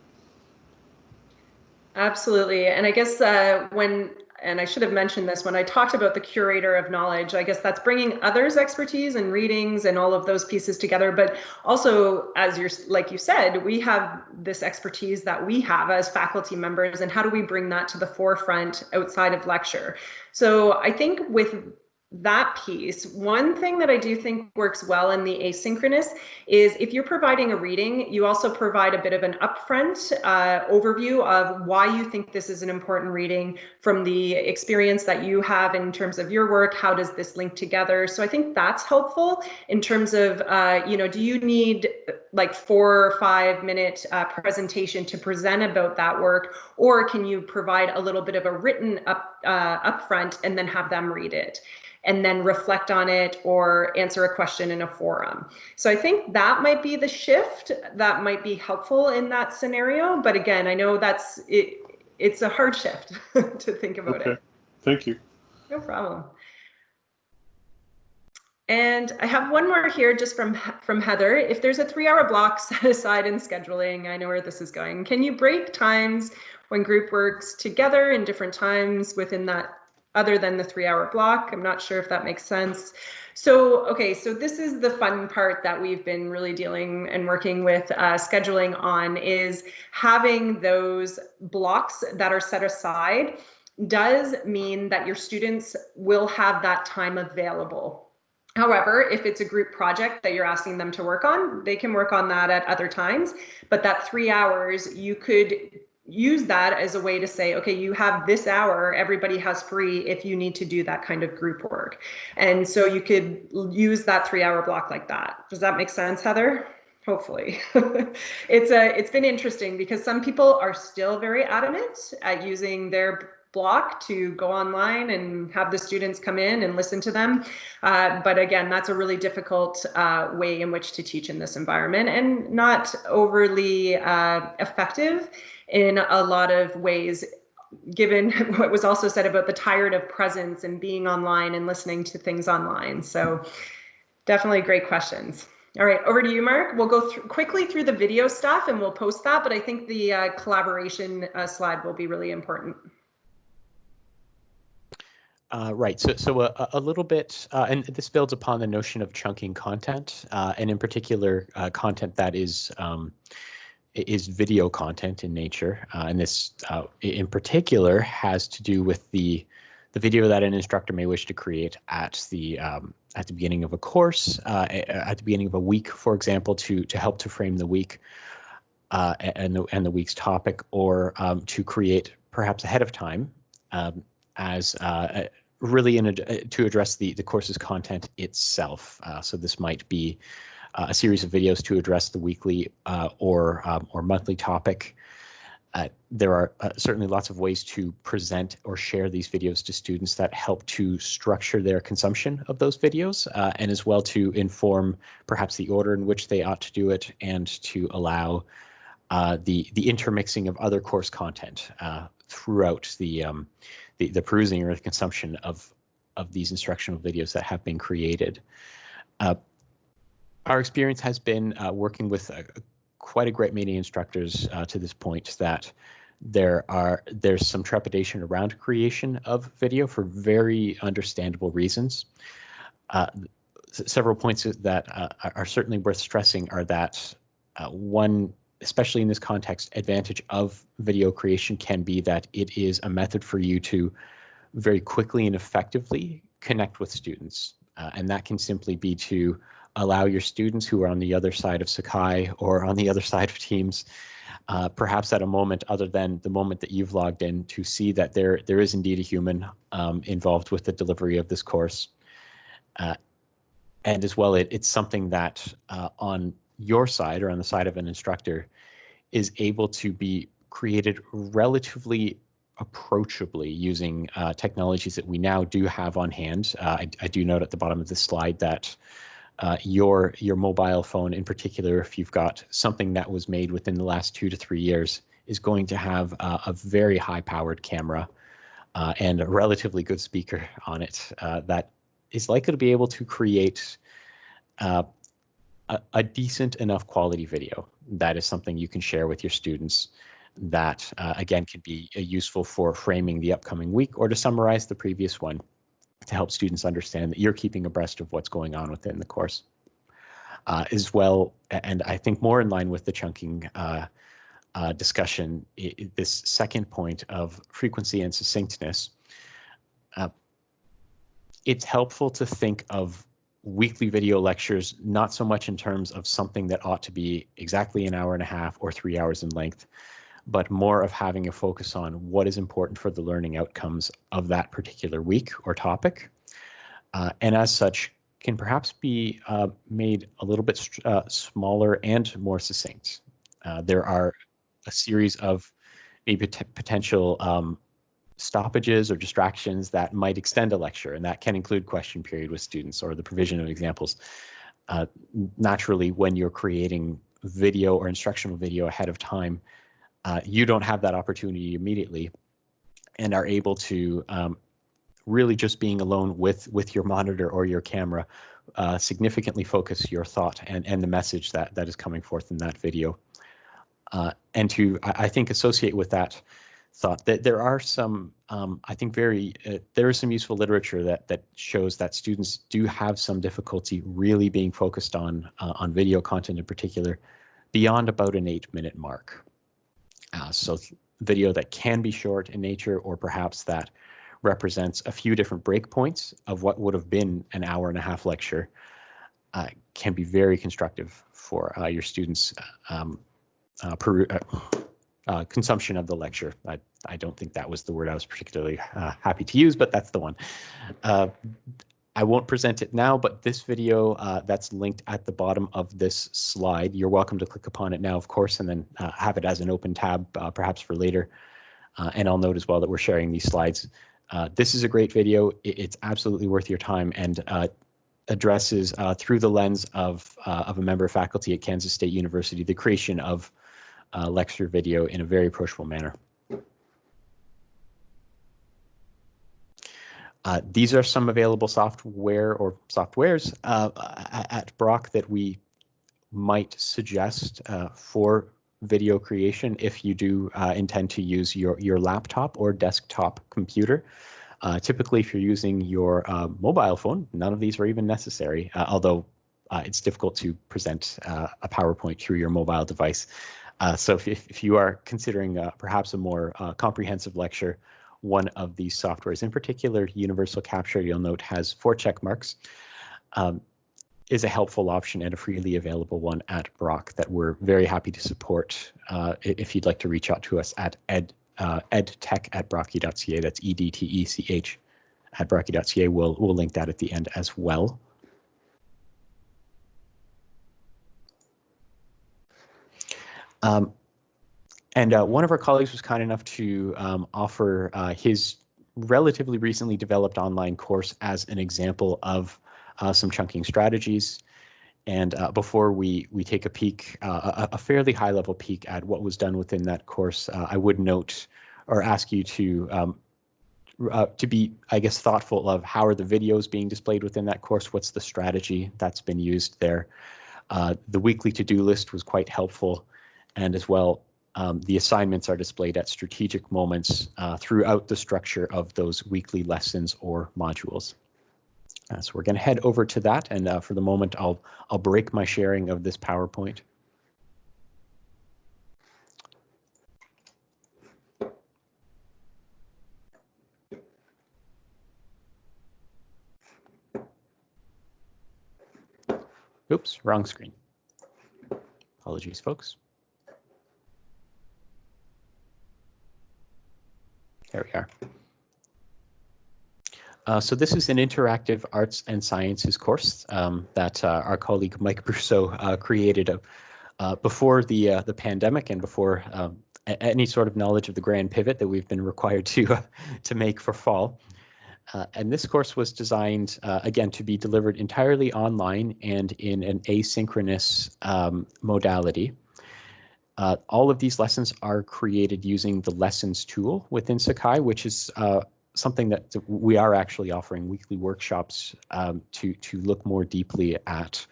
Absolutely. And I guess uh, when, and I should have mentioned this when I talked about the curator of knowledge, I guess that's bringing others' expertise and readings and all of those pieces together. But also, as you're, like you said, we have this expertise that we have as faculty members, and how do we bring that to the forefront outside of lecture? So I think with that piece, one thing that I do think works well in the asynchronous is if you're providing a reading, you also provide a bit of an upfront uh, overview of why you think this is an important reading from the experience that you have in terms of your work. How does this link together? So I think that's helpful in terms of, uh, you know, do you need like four or five minute uh, presentation to present about that work, or can you provide a little bit of a written up uh, upfront and then have them read it? And then reflect on it or answer a question in a forum. So I think that might be the shift that might be helpful in that scenario. But again, I know that's it. It's a hard shift (laughs) to think about Okay, it. thank you. No problem. And I have one more here just from from Heather. If there's a three hour block (laughs) set aside in scheduling, I know where this is going. Can you break times when group works together in different times within that other than the three hour block? I'm not sure if that makes sense. So, okay, so this is the fun part that we've been really dealing and working with uh, scheduling on is having those blocks that are set aside does mean that your students will have that time available. However, if it's a group project that you're asking them to work on, they can work on that at other times. But that three hours, you could use that as a way to say, okay, you have this hour, everybody has free if you need to do that kind of group work. And so you could use that three hour block like that. Does that make sense, Heather? Hopefully. (laughs) it's a it's been interesting because some people are still very adamant at using their block to go online and have the students come in and listen to them. Uh, but again, that's a really difficult uh, way in which to teach in this environment and not overly uh, effective in a lot of ways given (laughs) what was also said about the tired of presence and being online and listening to things online so Definitely great questions. All right, over to you, Mark. We'll go quickly through the video stuff and we'll post that, but I think the uh, collaboration uh, slide will be really important. Uh, right. So, so a, a little bit, uh, and this builds upon the notion of chunking content, uh, and in particular, uh, content that is um, is video content in nature, uh, and this, uh, in particular, has to do with the the video that an instructor may wish to create at the um, at the beginning of a course, at the beginning of a week, for example, to to help to frame the week and the and the week's topic, or um, to create perhaps ahead of time. Um, as uh, really in a, to address the, the course's content itself. Uh, so this might be uh, a series of videos to address the weekly uh, or um, or monthly topic. Uh, there are uh, certainly lots of ways to present or share these videos to students that help to structure their consumption of those videos and as well to inform perhaps the order in which they ought to do it and to allow the the intermixing of other course content throughout the um, the, the perusing or the consumption of of these instructional videos that have been created. Uh, our experience has been uh, working with a, quite a great many instructors uh, to this point that there are there's some trepidation around creation of video for very understandable reasons. Uh, several points that uh, are certainly worth stressing are that uh, one especially in this context, advantage of video creation can be that it is a method for you to very quickly and effectively connect with students. Uh, and that can simply be to allow your students who are on the other side of Sakai or on the other side of Teams, uh, perhaps at a moment other than the moment that you've logged in to see that there, there is indeed a human um, involved with the delivery of this course. Uh, and as well, it, it's something that uh, on your side or on the side of an instructor is able to be created relatively approachably using uh, technologies that we now do have on hand. Uh, I, I, do note at the bottom of this slide that uh, your your mobile phone in particular, if you've got something that was made within the last two to three years, is going to have a very high powered camera uh, and a relatively good speaker on it uh, that is likely to be able to create uh, a, a, decent enough quality video. That is something you can share with your students that, uh, again, can be uh, useful for framing the upcoming week or to summarize the previous one to help students understand that you're keeping abreast of what's going on within the course. Uh, as well, and I think more in line with the chunking uh, uh, discussion, it, this second point of frequency and succinctness, uh, it's helpful to think of weekly video lectures, not so much in terms of something that ought to be exactly an hour and a half or three hours in length, but more of having a focus on what is important for the learning outcomes of that particular week or topic. Uh, and as such, can perhaps be uh, made a little bit uh, smaller and more succinct. Uh, there are a series of maybe potential um, stoppages or distractions that might extend a lecture, and that can include question period with students or the provision of examples. Uh, naturally, when you're creating video or instructional video ahead of time, uh, you don't have that opportunity immediately and are able to um, really just being alone with with your monitor or your camera uh, significantly focus your thought and, and the message that, that is coming forth in that video. Uh, and to, I, I think, associate with that thought that there are some, um, I think, very uh, there is some useful literature that that shows that students do have some difficulty really being focused on uh, on video content in particular beyond about an eight minute mark. Uh, so video that can be short in nature or perhaps that represents a few different breakpoints of what would have been an hour and a half lecture uh, can be very constructive for uh, your students um, uh, uh, consumption of the lecture. I, I don't think that was the word I was particularly uh, happy to use, but that's the one. Uh, I won't present it now, but this video uh, that's linked at the bottom of this slide, you're welcome to click upon it now, of course, and then uh, have it as an open tab, uh, perhaps for later. and I'll note as well that we're sharing these slides. this is a great video. It, it's absolutely worth your time and addresses through the lens of, of a member of faculty at Kansas State University, the creation of uh, lecture video in a very approachable manner. Uh, these are some available software or softwares uh, at Brock that we might suggest uh, for video creation if you do uh, intend to use your, your laptop or desktop computer. Uh, typically, if you're using your uh, mobile phone, none of these are even necessary, although it's difficult to present a PowerPoint through your mobile device. so if, if you are considering perhaps a more comprehensive lecture, one of these softwares. In particular, Universal Capture, you'll note, has four check marks, um, is a helpful option and a freely available one at Brock that we're very happy to support. Uh, if you'd like to reach out to us at ed, uh, edtech at brocku.ca, that's E-D-T-E-C-H at brocku.ca, we'll, we'll link that at the end as well. Um, and uh, one of our colleagues was kind enough to um, offer uh, his relatively recently developed online course as an example of uh, some chunking strategies. And uh, before we we take a peek, uh, a, a, fairly high level peek at what was done within that course, uh, I would note or ask you to um, to be, I guess, thoughtful of how are the videos being displayed within that course? What's the strategy that's been used there? the weekly to-do list was quite helpful, and as well um, the assignments are displayed at strategic moments uh, throughout the structure of those weekly lessons or modules. Uh, so we're going to head over to that, and uh, for the moment, I'll I'll break my sharing of this PowerPoint. Oops, wrong screen. Apologies, folks. There we are. Uh, so this is an interactive arts and sciences course um, that uh, our colleague Mike (laughs) Brousseau uh, created uh, before the uh, the pandemic and before um, any sort of knowledge of the grand pivot that we've been required to (laughs) to make for fall. Uh, and this course was designed again to be delivered entirely online and in an asynchronous um, modality. Uh, all of these lessons are created using the lessons tool within Sakai, which is uh, something that we are actually offering weekly workshops um, to to look more deeply at.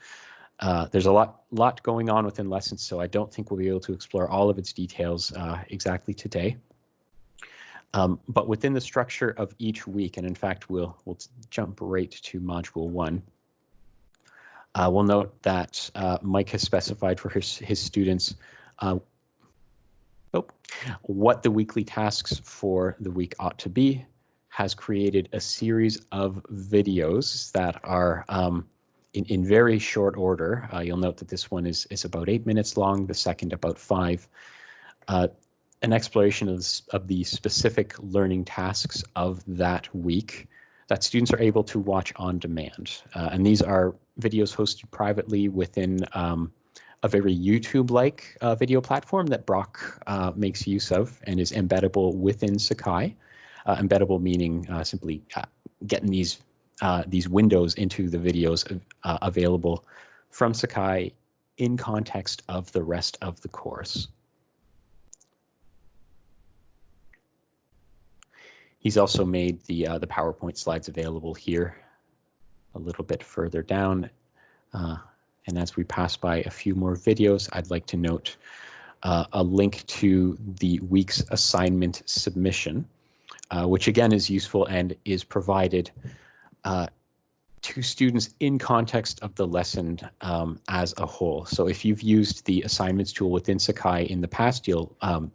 Uh, there's a lot lot going on within lessons, so I don't think we'll be able to explore all of its details uh, exactly today. Um, but within the structure of each week, and in fact, we'll we'll jump right to module one. Uh, we'll note that uh, Mike has specified for his his students uh, oh, what the weekly tasks for the week ought to be, has created a series of videos that are um, in, in very short order. Uh, you'll note that this one is, is about eight minutes long, the second about five. Uh, an exploration of, of the specific learning tasks of that week that students are able to watch on demand. Uh, and these are videos hosted privately within um, a very YouTube-like uh, video platform that Brock uh, makes use of and is embeddable within Sakai. Uh, embeddable meaning uh, simply uh, getting these uh, these windows into the videos available from Sakai in context of the rest of the course. He's also made the the PowerPoint slides available here a little bit further down. And as we pass by a few more videos, I'd like to note uh, a link to the week's assignment submission, uh, which again is useful and is provided uh, to students in context of the lesson um, as a whole. So if you've used the assignments tool within Sakai in the past, you'll um,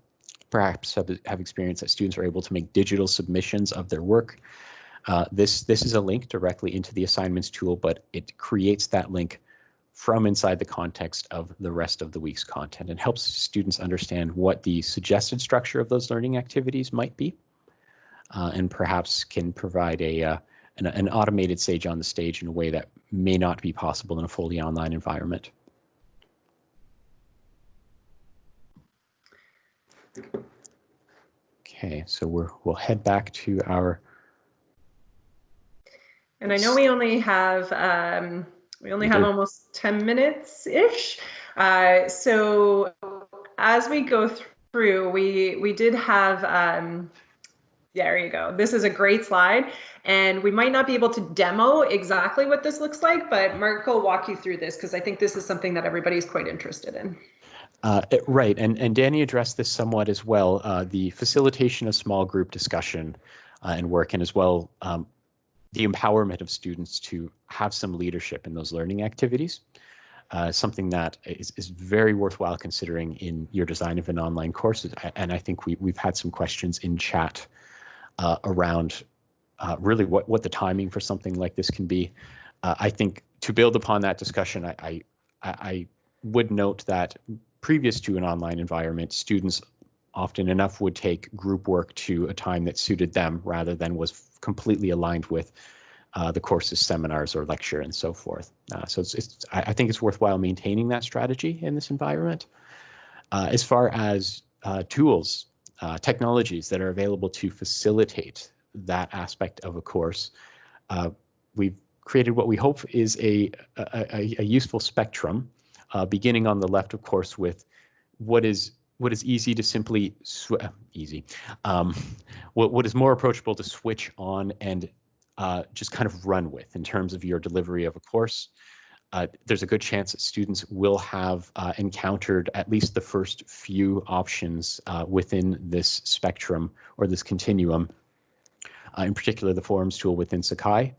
perhaps have, have experienced that students are able to make digital submissions of their work. Uh, this, this is a link directly into the assignments tool, but it creates that link from inside the context of the rest of the week's content and helps students understand what the suggested structure of those learning activities might be uh, and perhaps can provide a uh, an, an, automated sage on the stage in a way that may not be possible in a fully online environment. Okay, so we're we'll head back to our. And I know we only have um, we only have almost 10 minutes ish. Uh, so as we go through, we, we did have um, There you go. This is a great slide. And we might not be able to demo exactly what this looks like, but Mark will walk you through this because I think this is something that everybody is quite interested in. Uh, right, and, and Danny addressed this somewhat as well, uh, the facilitation of small group discussion uh, and work, and as well um, the empowerment of students to have some leadership in those learning activities. Uh, something that is, is very worthwhile considering in your design of an online course. And I think we, we've had some questions in chat uh, around uh, really what, what the timing for something like this can be. I think to build upon that discussion, I, I, I would note that previous to an online environment, students often enough would take group work to a time that suited them rather than was completely aligned with uh, the course's seminars or lecture and so forth. Uh, so it's, it's, I, think it's worthwhile maintaining that strategy in this environment. Uh, as far as uh, tools, uh, technologies that are available to facilitate that aspect of a course, uh, we've created what we hope is a, a, a useful spectrum beginning on the left, of course, with what is what is easy to simply uh, easy, um, what what is more approachable to switch on and uh, just kind of run with in terms of your delivery of a course. Uh, there's a good chance that students will have uh, encountered at least the first few options uh, within this spectrum or this continuum, uh, in particular the forums tool within Sakai.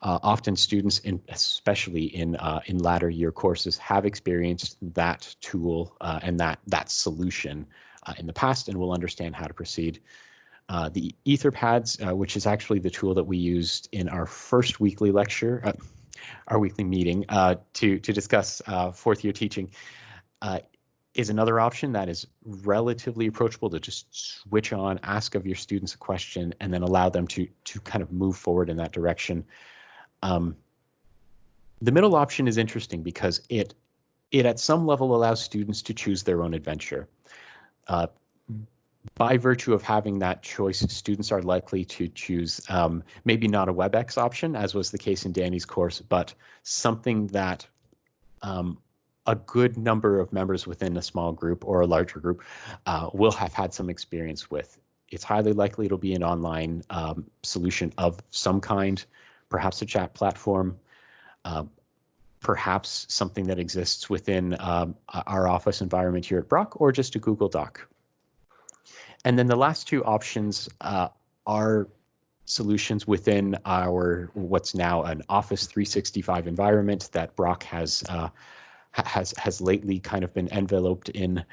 Uh, often students, in, especially in uh, in latter year courses, have experienced that tool uh, and that that solution uh, in the past and will understand how to proceed. Uh, the Etherpads, uh, which is actually the tool that we used in our first weekly lecture, our weekly meeting to to discuss fourth year teaching, is another option that is relatively approachable to just switch on, ask of your students a question, and then allow them to to kind of move forward in that direction. Um, the middle option is interesting because it it at some level allows students to choose their own adventure. Uh, by virtue of having that choice, students are likely to choose um, maybe not a WebEx option, as was the case in Danny's course, but something that um, a good number of members within a small group or a larger group uh, will have had some experience with. It's highly likely it'll be an online um, solution of some kind perhaps a chat platform, uh, perhaps something that exists within um, our office environment here at Brock, or just a Google Doc. And then the last two options uh, are solutions within our what's now an Office 365 environment that Brock has uh, has has lately kind of been enveloped in,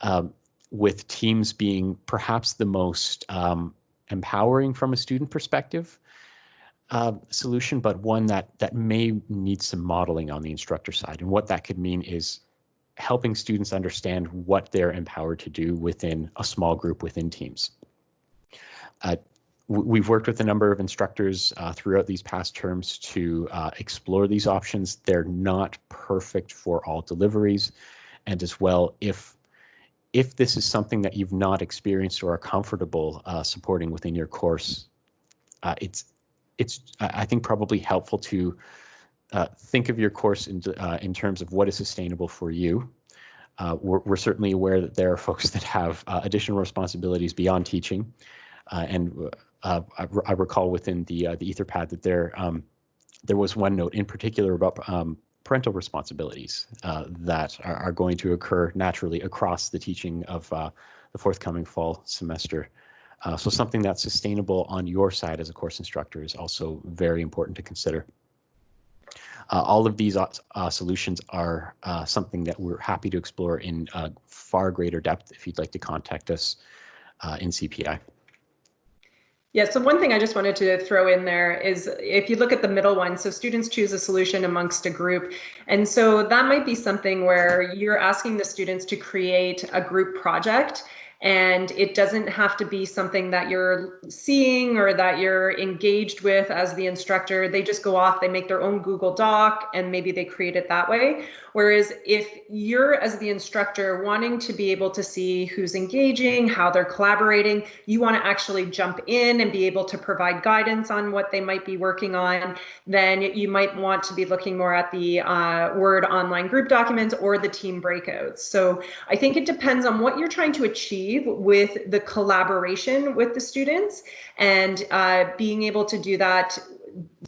um, with Teams being perhaps the most um, empowering from a student perspective uh, solution, but one that that may need some modeling on the instructor side. And what that could mean is helping students understand what they're empowered to do within a small group within teams. Uh, we've worked with a number of instructors uh, throughout these past terms to uh, explore these options. They're not perfect for all deliveries. And as well, if if this is something that you've not experienced or are comfortable uh, supporting within your course, uh, it's it's I think probably helpful to uh, think of your course in uh, in terms of what is sustainable for you. Uh, we're, we're, certainly aware that there are (laughs) folks that have uh, additional responsibilities beyond teaching, uh, and uh, I, I, recall within the the Etherpad that there um, there was one note in particular about um, parental responsibilities that are, are, going to occur naturally across the teaching of the forthcoming fall semester. Uh, so something that's sustainable on your side as a course instructor is also very important to consider. Uh, all of these uh, solutions are uh, something that we're happy to explore in far greater depth if you'd like to contact us uh, in CPI. Yeah, so one thing I just wanted to throw in there is if you look at the middle one, so students choose a solution amongst a group. And so that might be something where you're asking the students to create a group project and it doesn't have to be something that you're seeing or that you're engaged with as the instructor. They just go off, they make their own Google Doc, and maybe they create it that way. Whereas if you're, as the instructor, wanting to be able to see who's engaging, how they're collaborating, you want to actually jump in and be able to provide guidance on what they might be working on, then you might want to be looking more at the uh, Word online group documents or the team breakouts. So I think it depends on what you're trying to achieve with the collaboration with the students and uh, being able to do that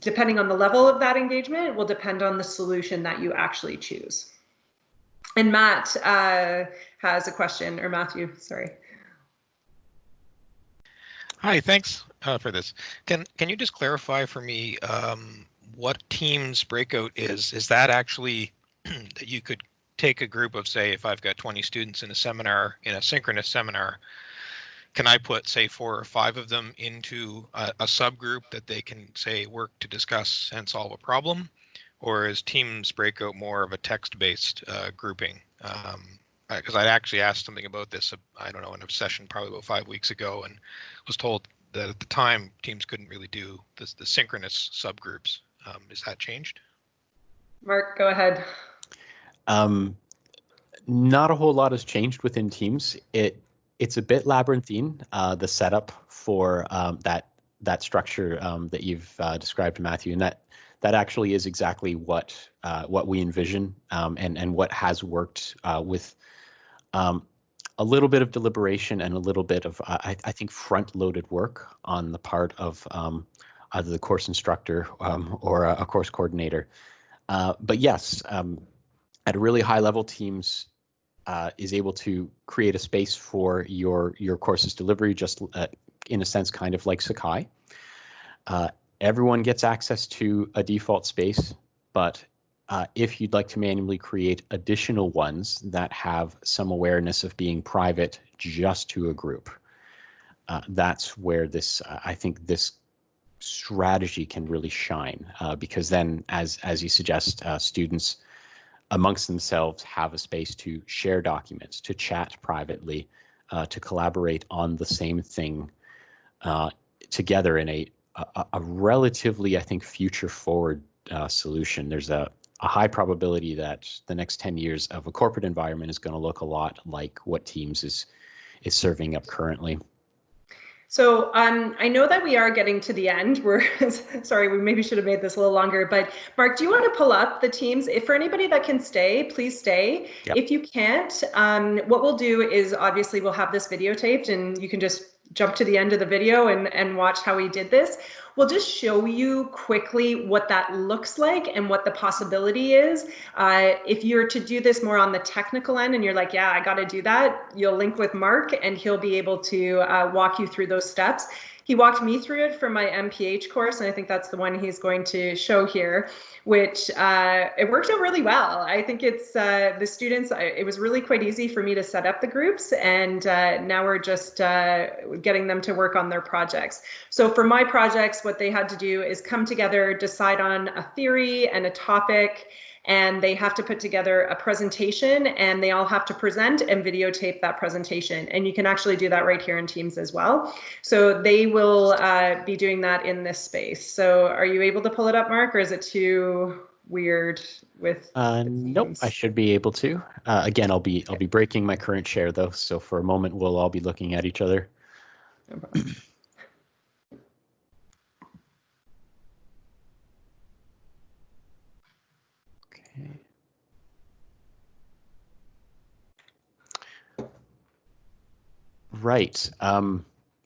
depending on the level of that engagement will depend on the solution that you actually choose. And Matt uh, has a question, or Matthew, sorry. Hi, thanks uh, for this. Can can you just clarify for me um, what Teams breakout is? Is that actually (clears throat) that you could take a group of, say, if I've got 20 students in a seminar, in a synchronous seminar, can I put, say, four or five of them into a, a subgroup that they can, say, work to discuss and solve a problem? Or is Teams breakout more of a text-based uh, grouping? Because um, I actually asked something about this, uh, I don't know, in a session probably about five weeks ago, and was told that at the time Teams couldn't really do this, the synchronous subgroups. Um, is that changed? Mark, go ahead. Um, not a whole lot has changed within Teams. It it's a bit labyrinthine. Uh, the setup for um, that that structure um, that you've uh, described, Matthew, and that that actually is exactly what uh, what we envision um, and and what has worked uh, with um, a little bit of deliberation and a little bit of I, I think front loaded work on the part of um, either the course instructor um, or a, a, course coordinator. Uh, but yes, at a really high level, Teams uh, is able to create a space for your your course's delivery, just uh, in a sense, kind of like Sakai. Uh, everyone gets access to a default space, but uh, if you'd like to manually create additional ones that have some awareness of being private just to a group, uh, that's where this, uh, I think this strategy can really shine because then as, as you suggest, students amongst themselves have a space to share documents, to chat privately, uh, to collaborate on the same thing uh, together in a, a, a, relatively, I think, future forward uh, solution. There's a, a high probability that the next 10 years of a corporate environment is going to look a lot like what Teams is is serving up currently. So um, I know that we are getting to the end. We're (laughs) sorry, we maybe should have made this a little longer. But Mark, do you want to pull up the teams? If for anybody that can stay, please stay. Yep. If you can't, um, what we'll do is obviously we'll have this videotaped, and you can just jump to the end of the video and and watch how we did this we'll just show you quickly what that looks like and what the possibility is. Uh, if you're to do this more on the technical end and you're like, yeah, I got to do that, you'll link with Mark and he'll be able to uh, walk you through those steps he walked me through it for my MPH course, and I think that's the one he's going to show here, which uh, it worked out really well. I think it's uh, the students, it was really quite easy for me to set up the groups, and uh, now we're just uh, getting them to work on their projects. So for my projects, what they had to do is come together, decide on a theory and a topic, and they have to put together a presentation and they all have to present and videotape that presentation. And you can actually do that right here in Teams as well. So they will uh, be doing that in this space. So are you able to pull it up, Mark, or is it too weird with uh nope i should be able to uh, again i'll be i'll be breaking my current share though so for a moment we'll all be looking at each other no Right. Um,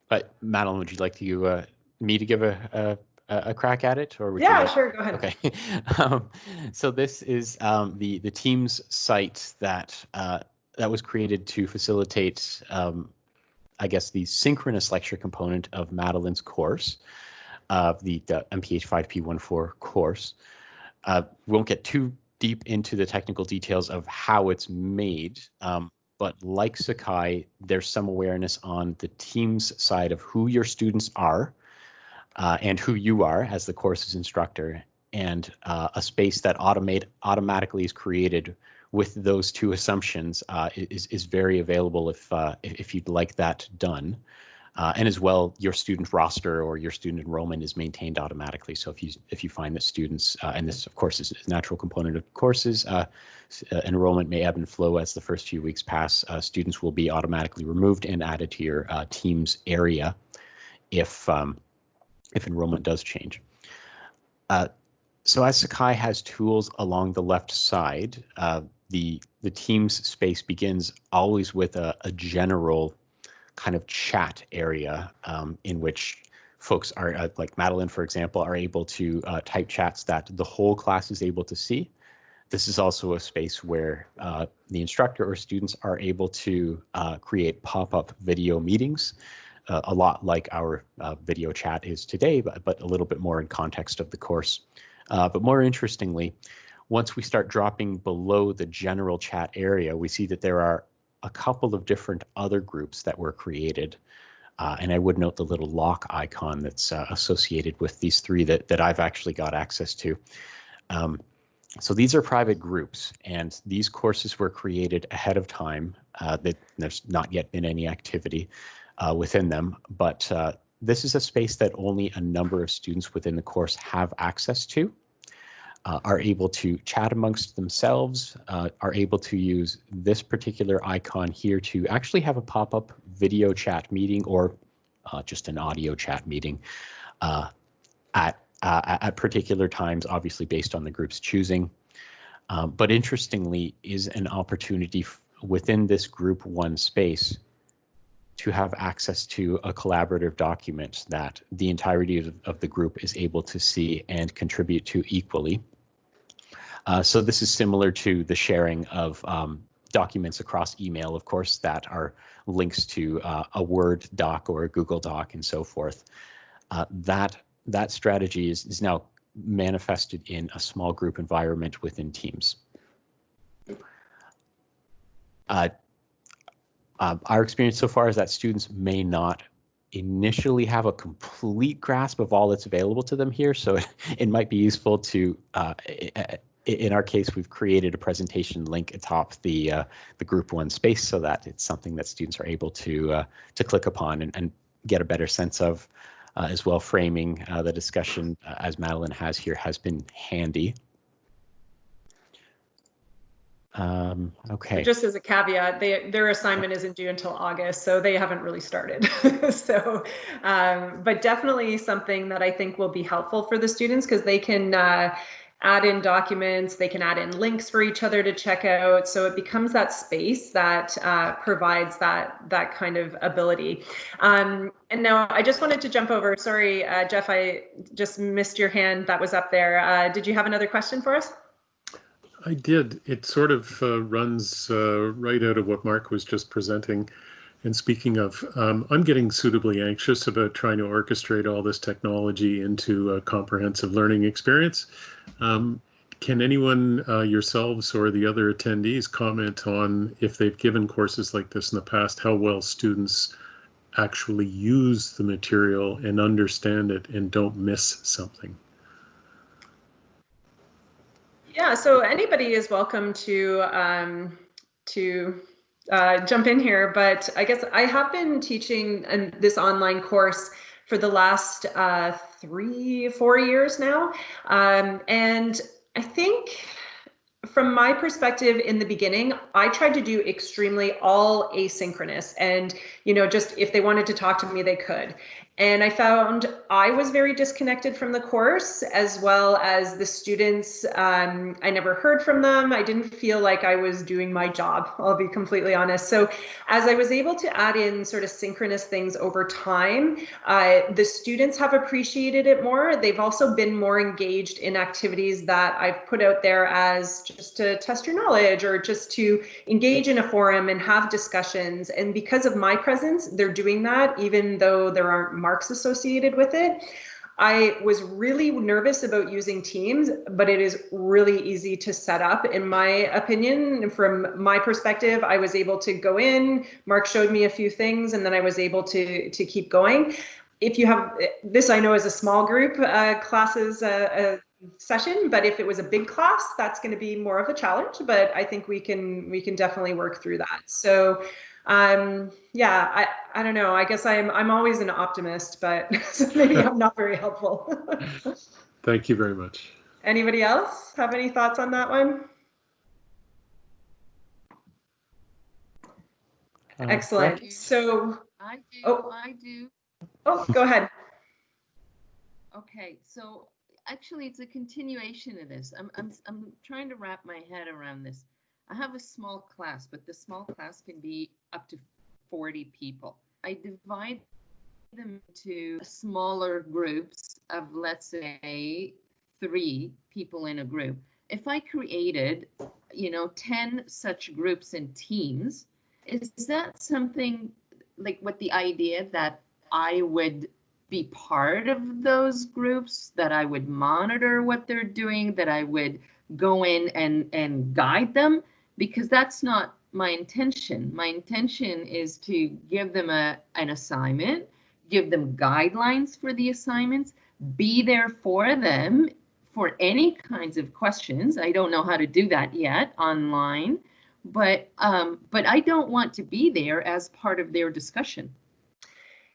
but Madeline, would you like to uh, me to give a, a, a crack at it, or would yeah, you like... sure, go ahead. Okay. (laughs) um, so this is um, the the Teams site that uh, that was created to facilitate, um, I guess, the synchronous lecture component of Madeline's course, uh, the, the MPH 5P14 course. Uh, we won't get too deep into the technical details of how it's made. Um, but like Sakai, there's some awareness on the team's side of who your students are uh, and who you are as the course's instructor, and uh, a space that automate automatically is created with those two assumptions uh, is is very available if uh, if you'd like that done. Uh, and as well, your student roster or your student enrollment is maintained automatically. So if you if you find that students, uh, and this of course is a natural component of courses, uh, uh enrollment may ebb and flow as the first few weeks pass. Uh, students will be automatically removed and added to your uh, team's area if um, if enrollment does change. so as Sakai has tools along the left side, the the team's space begins always with a, a general kind of chat area um, in which folks are, uh, like Madeline, for example, are able to uh, type chats that the whole class is able to see. This is also a space where uh, the instructor or students are able to uh, create pop-up video meetings, uh, a lot like our uh, video chat is today, but, but a little bit more in context of the course. But more interestingly, once we start dropping below the general chat area, we see that there are a couple of different other groups that were created. Uh, and I would note the little lock icon that's uh, associated with these three that, that I've actually got access to. Um, so these are private groups, and these courses were created ahead of time. Uh, that there's not yet been any activity uh, within them, but uh, this is a space that only a number of students within the course have access to uh, are able to chat amongst themselves, uh, are able to use this particular icon here to actually have a pop-up video chat meeting or uh, just an audio chat meeting uh, at, uh, at particular times, obviously based on the group's choosing. Um, but interestingly is an opportunity within this group one space to have access to a collaborative document that the entirety of, of the group is able to see and contribute to equally. Uh, so this is similar to the sharing of um, documents across email, of course, that are links to uh, a Word doc or a Google Doc and so forth. Uh, that that strategy is, is now manifested in a small group environment within Teams. Uh, uh, our experience so far is that students may not initially have a complete grasp of all that's available to them here. So (laughs) it, might be useful to uh, in our case, we've created a presentation link atop the uh, the group one space so that it's something that students are able to uh, to click upon and, and get a better sense of uh, as well. Framing uh, the discussion uh, as Madeline has here has been handy. Um, okay. Just as a caveat, they, their assignment isn't due until August, so they haven't really started. (laughs) so, um, but definitely something that I think will be helpful for the students because they can uh, add in documents, they can add in links for each other to check out. So it becomes that space that uh, provides that that kind of ability. Um, and now I just wanted to jump over. Sorry, uh, Jeff, I just missed your hand that was up there. Uh, did you have another question for us? I did. It sort of uh, runs uh, right out of what Mark was just presenting. And speaking of, um, I'm getting suitably anxious about trying to orchestrate all this technology into a comprehensive learning experience. Um, can anyone, uh, yourselves or the other attendees, comment on if they've given courses like this in the past, how well students actually use the material and understand it and don't miss something? Yeah, so anybody is welcome to um, to uh, jump in here, but I guess I have been teaching an, this online course for the last uh, three, four years now. Um, and I think from my perspective in the beginning, I tried to do extremely all asynchronous and, you know, just if they wanted to talk to me, they could. And I found I was very disconnected from the course as well as the students. Um, I never heard from them. I didn't feel like I was doing my job, (laughs) I'll be completely honest. So, as I was able to add in sort of synchronous things over time, uh, the students have appreciated it more. They've also been more engaged in activities that I've put out there as just to test your knowledge or just to engage in a forum and have discussions. And because of my presence, they're doing that, even though there aren't marks associated with it. I was really nervous about using Teams, but it is really easy to set up, in my opinion. From my perspective, I was able to go in. Mark showed me a few things, and then I was able to to keep going. If you have this, I know is a small group uh, classes uh, uh, session, but if it was a big class, that's going to be more of a challenge. But I think we can we can definitely work through that. So um, yeah, I, I don't know. I guess I'm I'm always an optimist, but (laughs) maybe I'm not very helpful. (laughs) Thank you very much. Anybody else have any thoughts on that one? Uh, Excellent. So I do. Oh. I do. Oh, go ahead. Okay, so actually, it's a continuation of this. I'm I'm I'm trying to wrap my head around this. I have a small class, but the small class can be up to 40 people. I divide them into smaller groups of, let's say, three people in a group. If I created, you know, 10 such groups and teams, is that something like what the idea that I would be part of those groups, that I would monitor what they're doing, that I would go in and, and guide them? Because that's not my intention. My intention is to give them a, an assignment, give them guidelines for the assignments, be there for them for any kinds of questions. I don't know how to do that yet online, but um, but I don't want to be there as part of their discussion.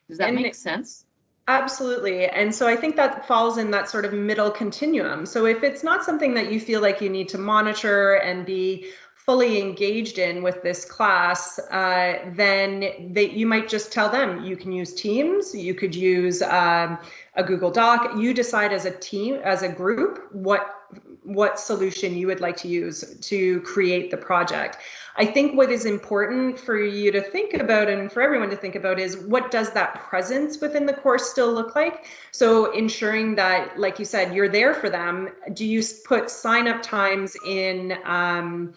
Does that And make sense? Absolutely. And so I think that falls in that sort of middle continuum. So if it's not something that you feel like you need to monitor and be fully engaged in with this class, uh, then they, you might just tell them you can use Teams, you could use um, a Google Doc. You decide as a team, as a group, what what solution you would like to use to create the project. I think what is important for you to think about and for everyone to think about is what does that presence within the course still look like? So ensuring that, like you said, you're there for them. Do you put sign up times in? Um,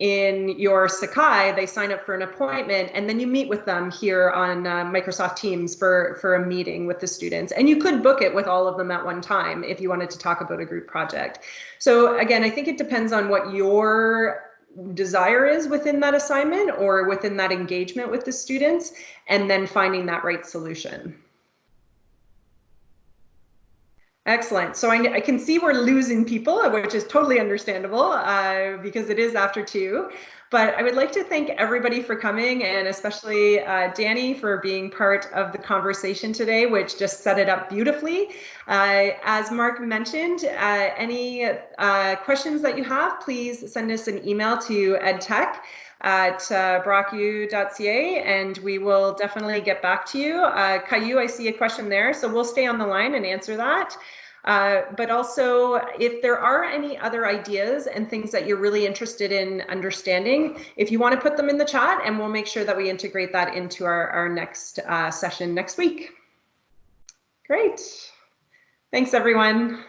in your Sakai, they sign up for an appointment and then you meet with them here on uh, Microsoft Teams for, for a meeting with the students. And you could book it with all of them at one time if you wanted to talk about a group project. So again, I think it depends on what your desire is within that assignment or within that engagement with the students and then finding that right solution. Excellent. So I, I can see we're losing people, which is totally understandable uh, because it is after two. But I would like to thank everybody for coming and especially uh, Danny for being part of the conversation today, which just set it up beautifully. Uh, as Mark mentioned, uh, any uh, questions that you have, please send us an email to edtech at uh, brocku.ca and we will definitely get back to you. Uh, Caillou, I see a question there, so we'll stay on the line and answer that. Uh, but also, if there are any other ideas and things that you're really interested in understanding, if you want to put them in the chat and we'll make sure that we integrate that into our, our next uh, session next week. Great. Thanks, everyone.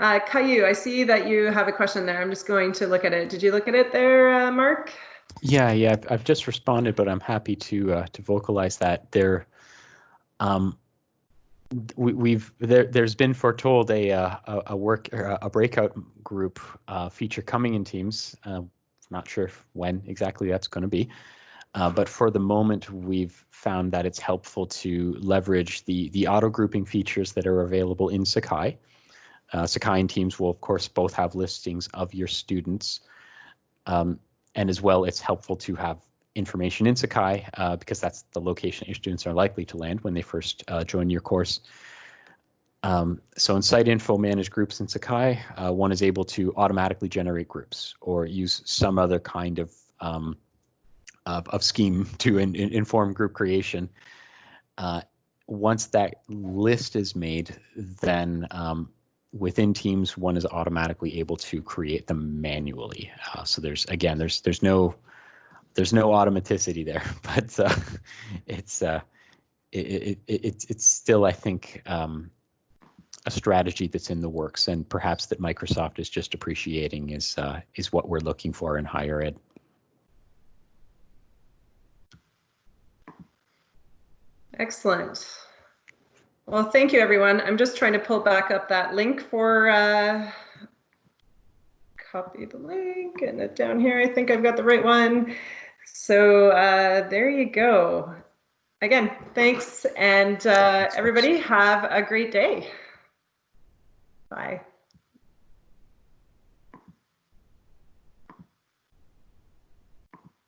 Uh, Caillou, I see that you have a question there. I'm just going to look at it. Did you look at it there, uh, Mark? Yeah, yeah, I've, I've just responded, but I'm happy to uh, to vocalize that there. Um, we, we've there. There's been foretold a uh, a, a work or a breakout group uh, feature coming in Teams. Uh, not sure when exactly that's going to be, uh, but for the moment, we've found that it's helpful to leverage the the auto grouping features that are available in Sakai. Uh, Sakai and Teams will, of course, both have listings of your students. Um, and as well, it's helpful to have information in Sakai uh, because that's the location your students are likely to land when they first uh, join your course. Um, so in Site Info Manage Groups in Sakai, uh, one is able to automatically generate groups or use some other kind of um, of, of scheme (laughs) to in, in, inform group creation. Uh, once that list is made, then um, within Teams, one is automatically able to create them manually. Uh, so there's again, there's there's no there's no automaticity there, (laughs) but uh, it's uh, it, it, it, it's it's still I think um, a strategy that's in the works, and perhaps that Microsoft is just appreciating is uh, is what we're looking for in higher ed. Excellent. Well, thank you, everyone. I'm just trying to pull back up that link for, uh, copy the link and it down here. I think I've got the right one. So uh, there you go. Again, thanks. And uh, everybody have a great day. Bye.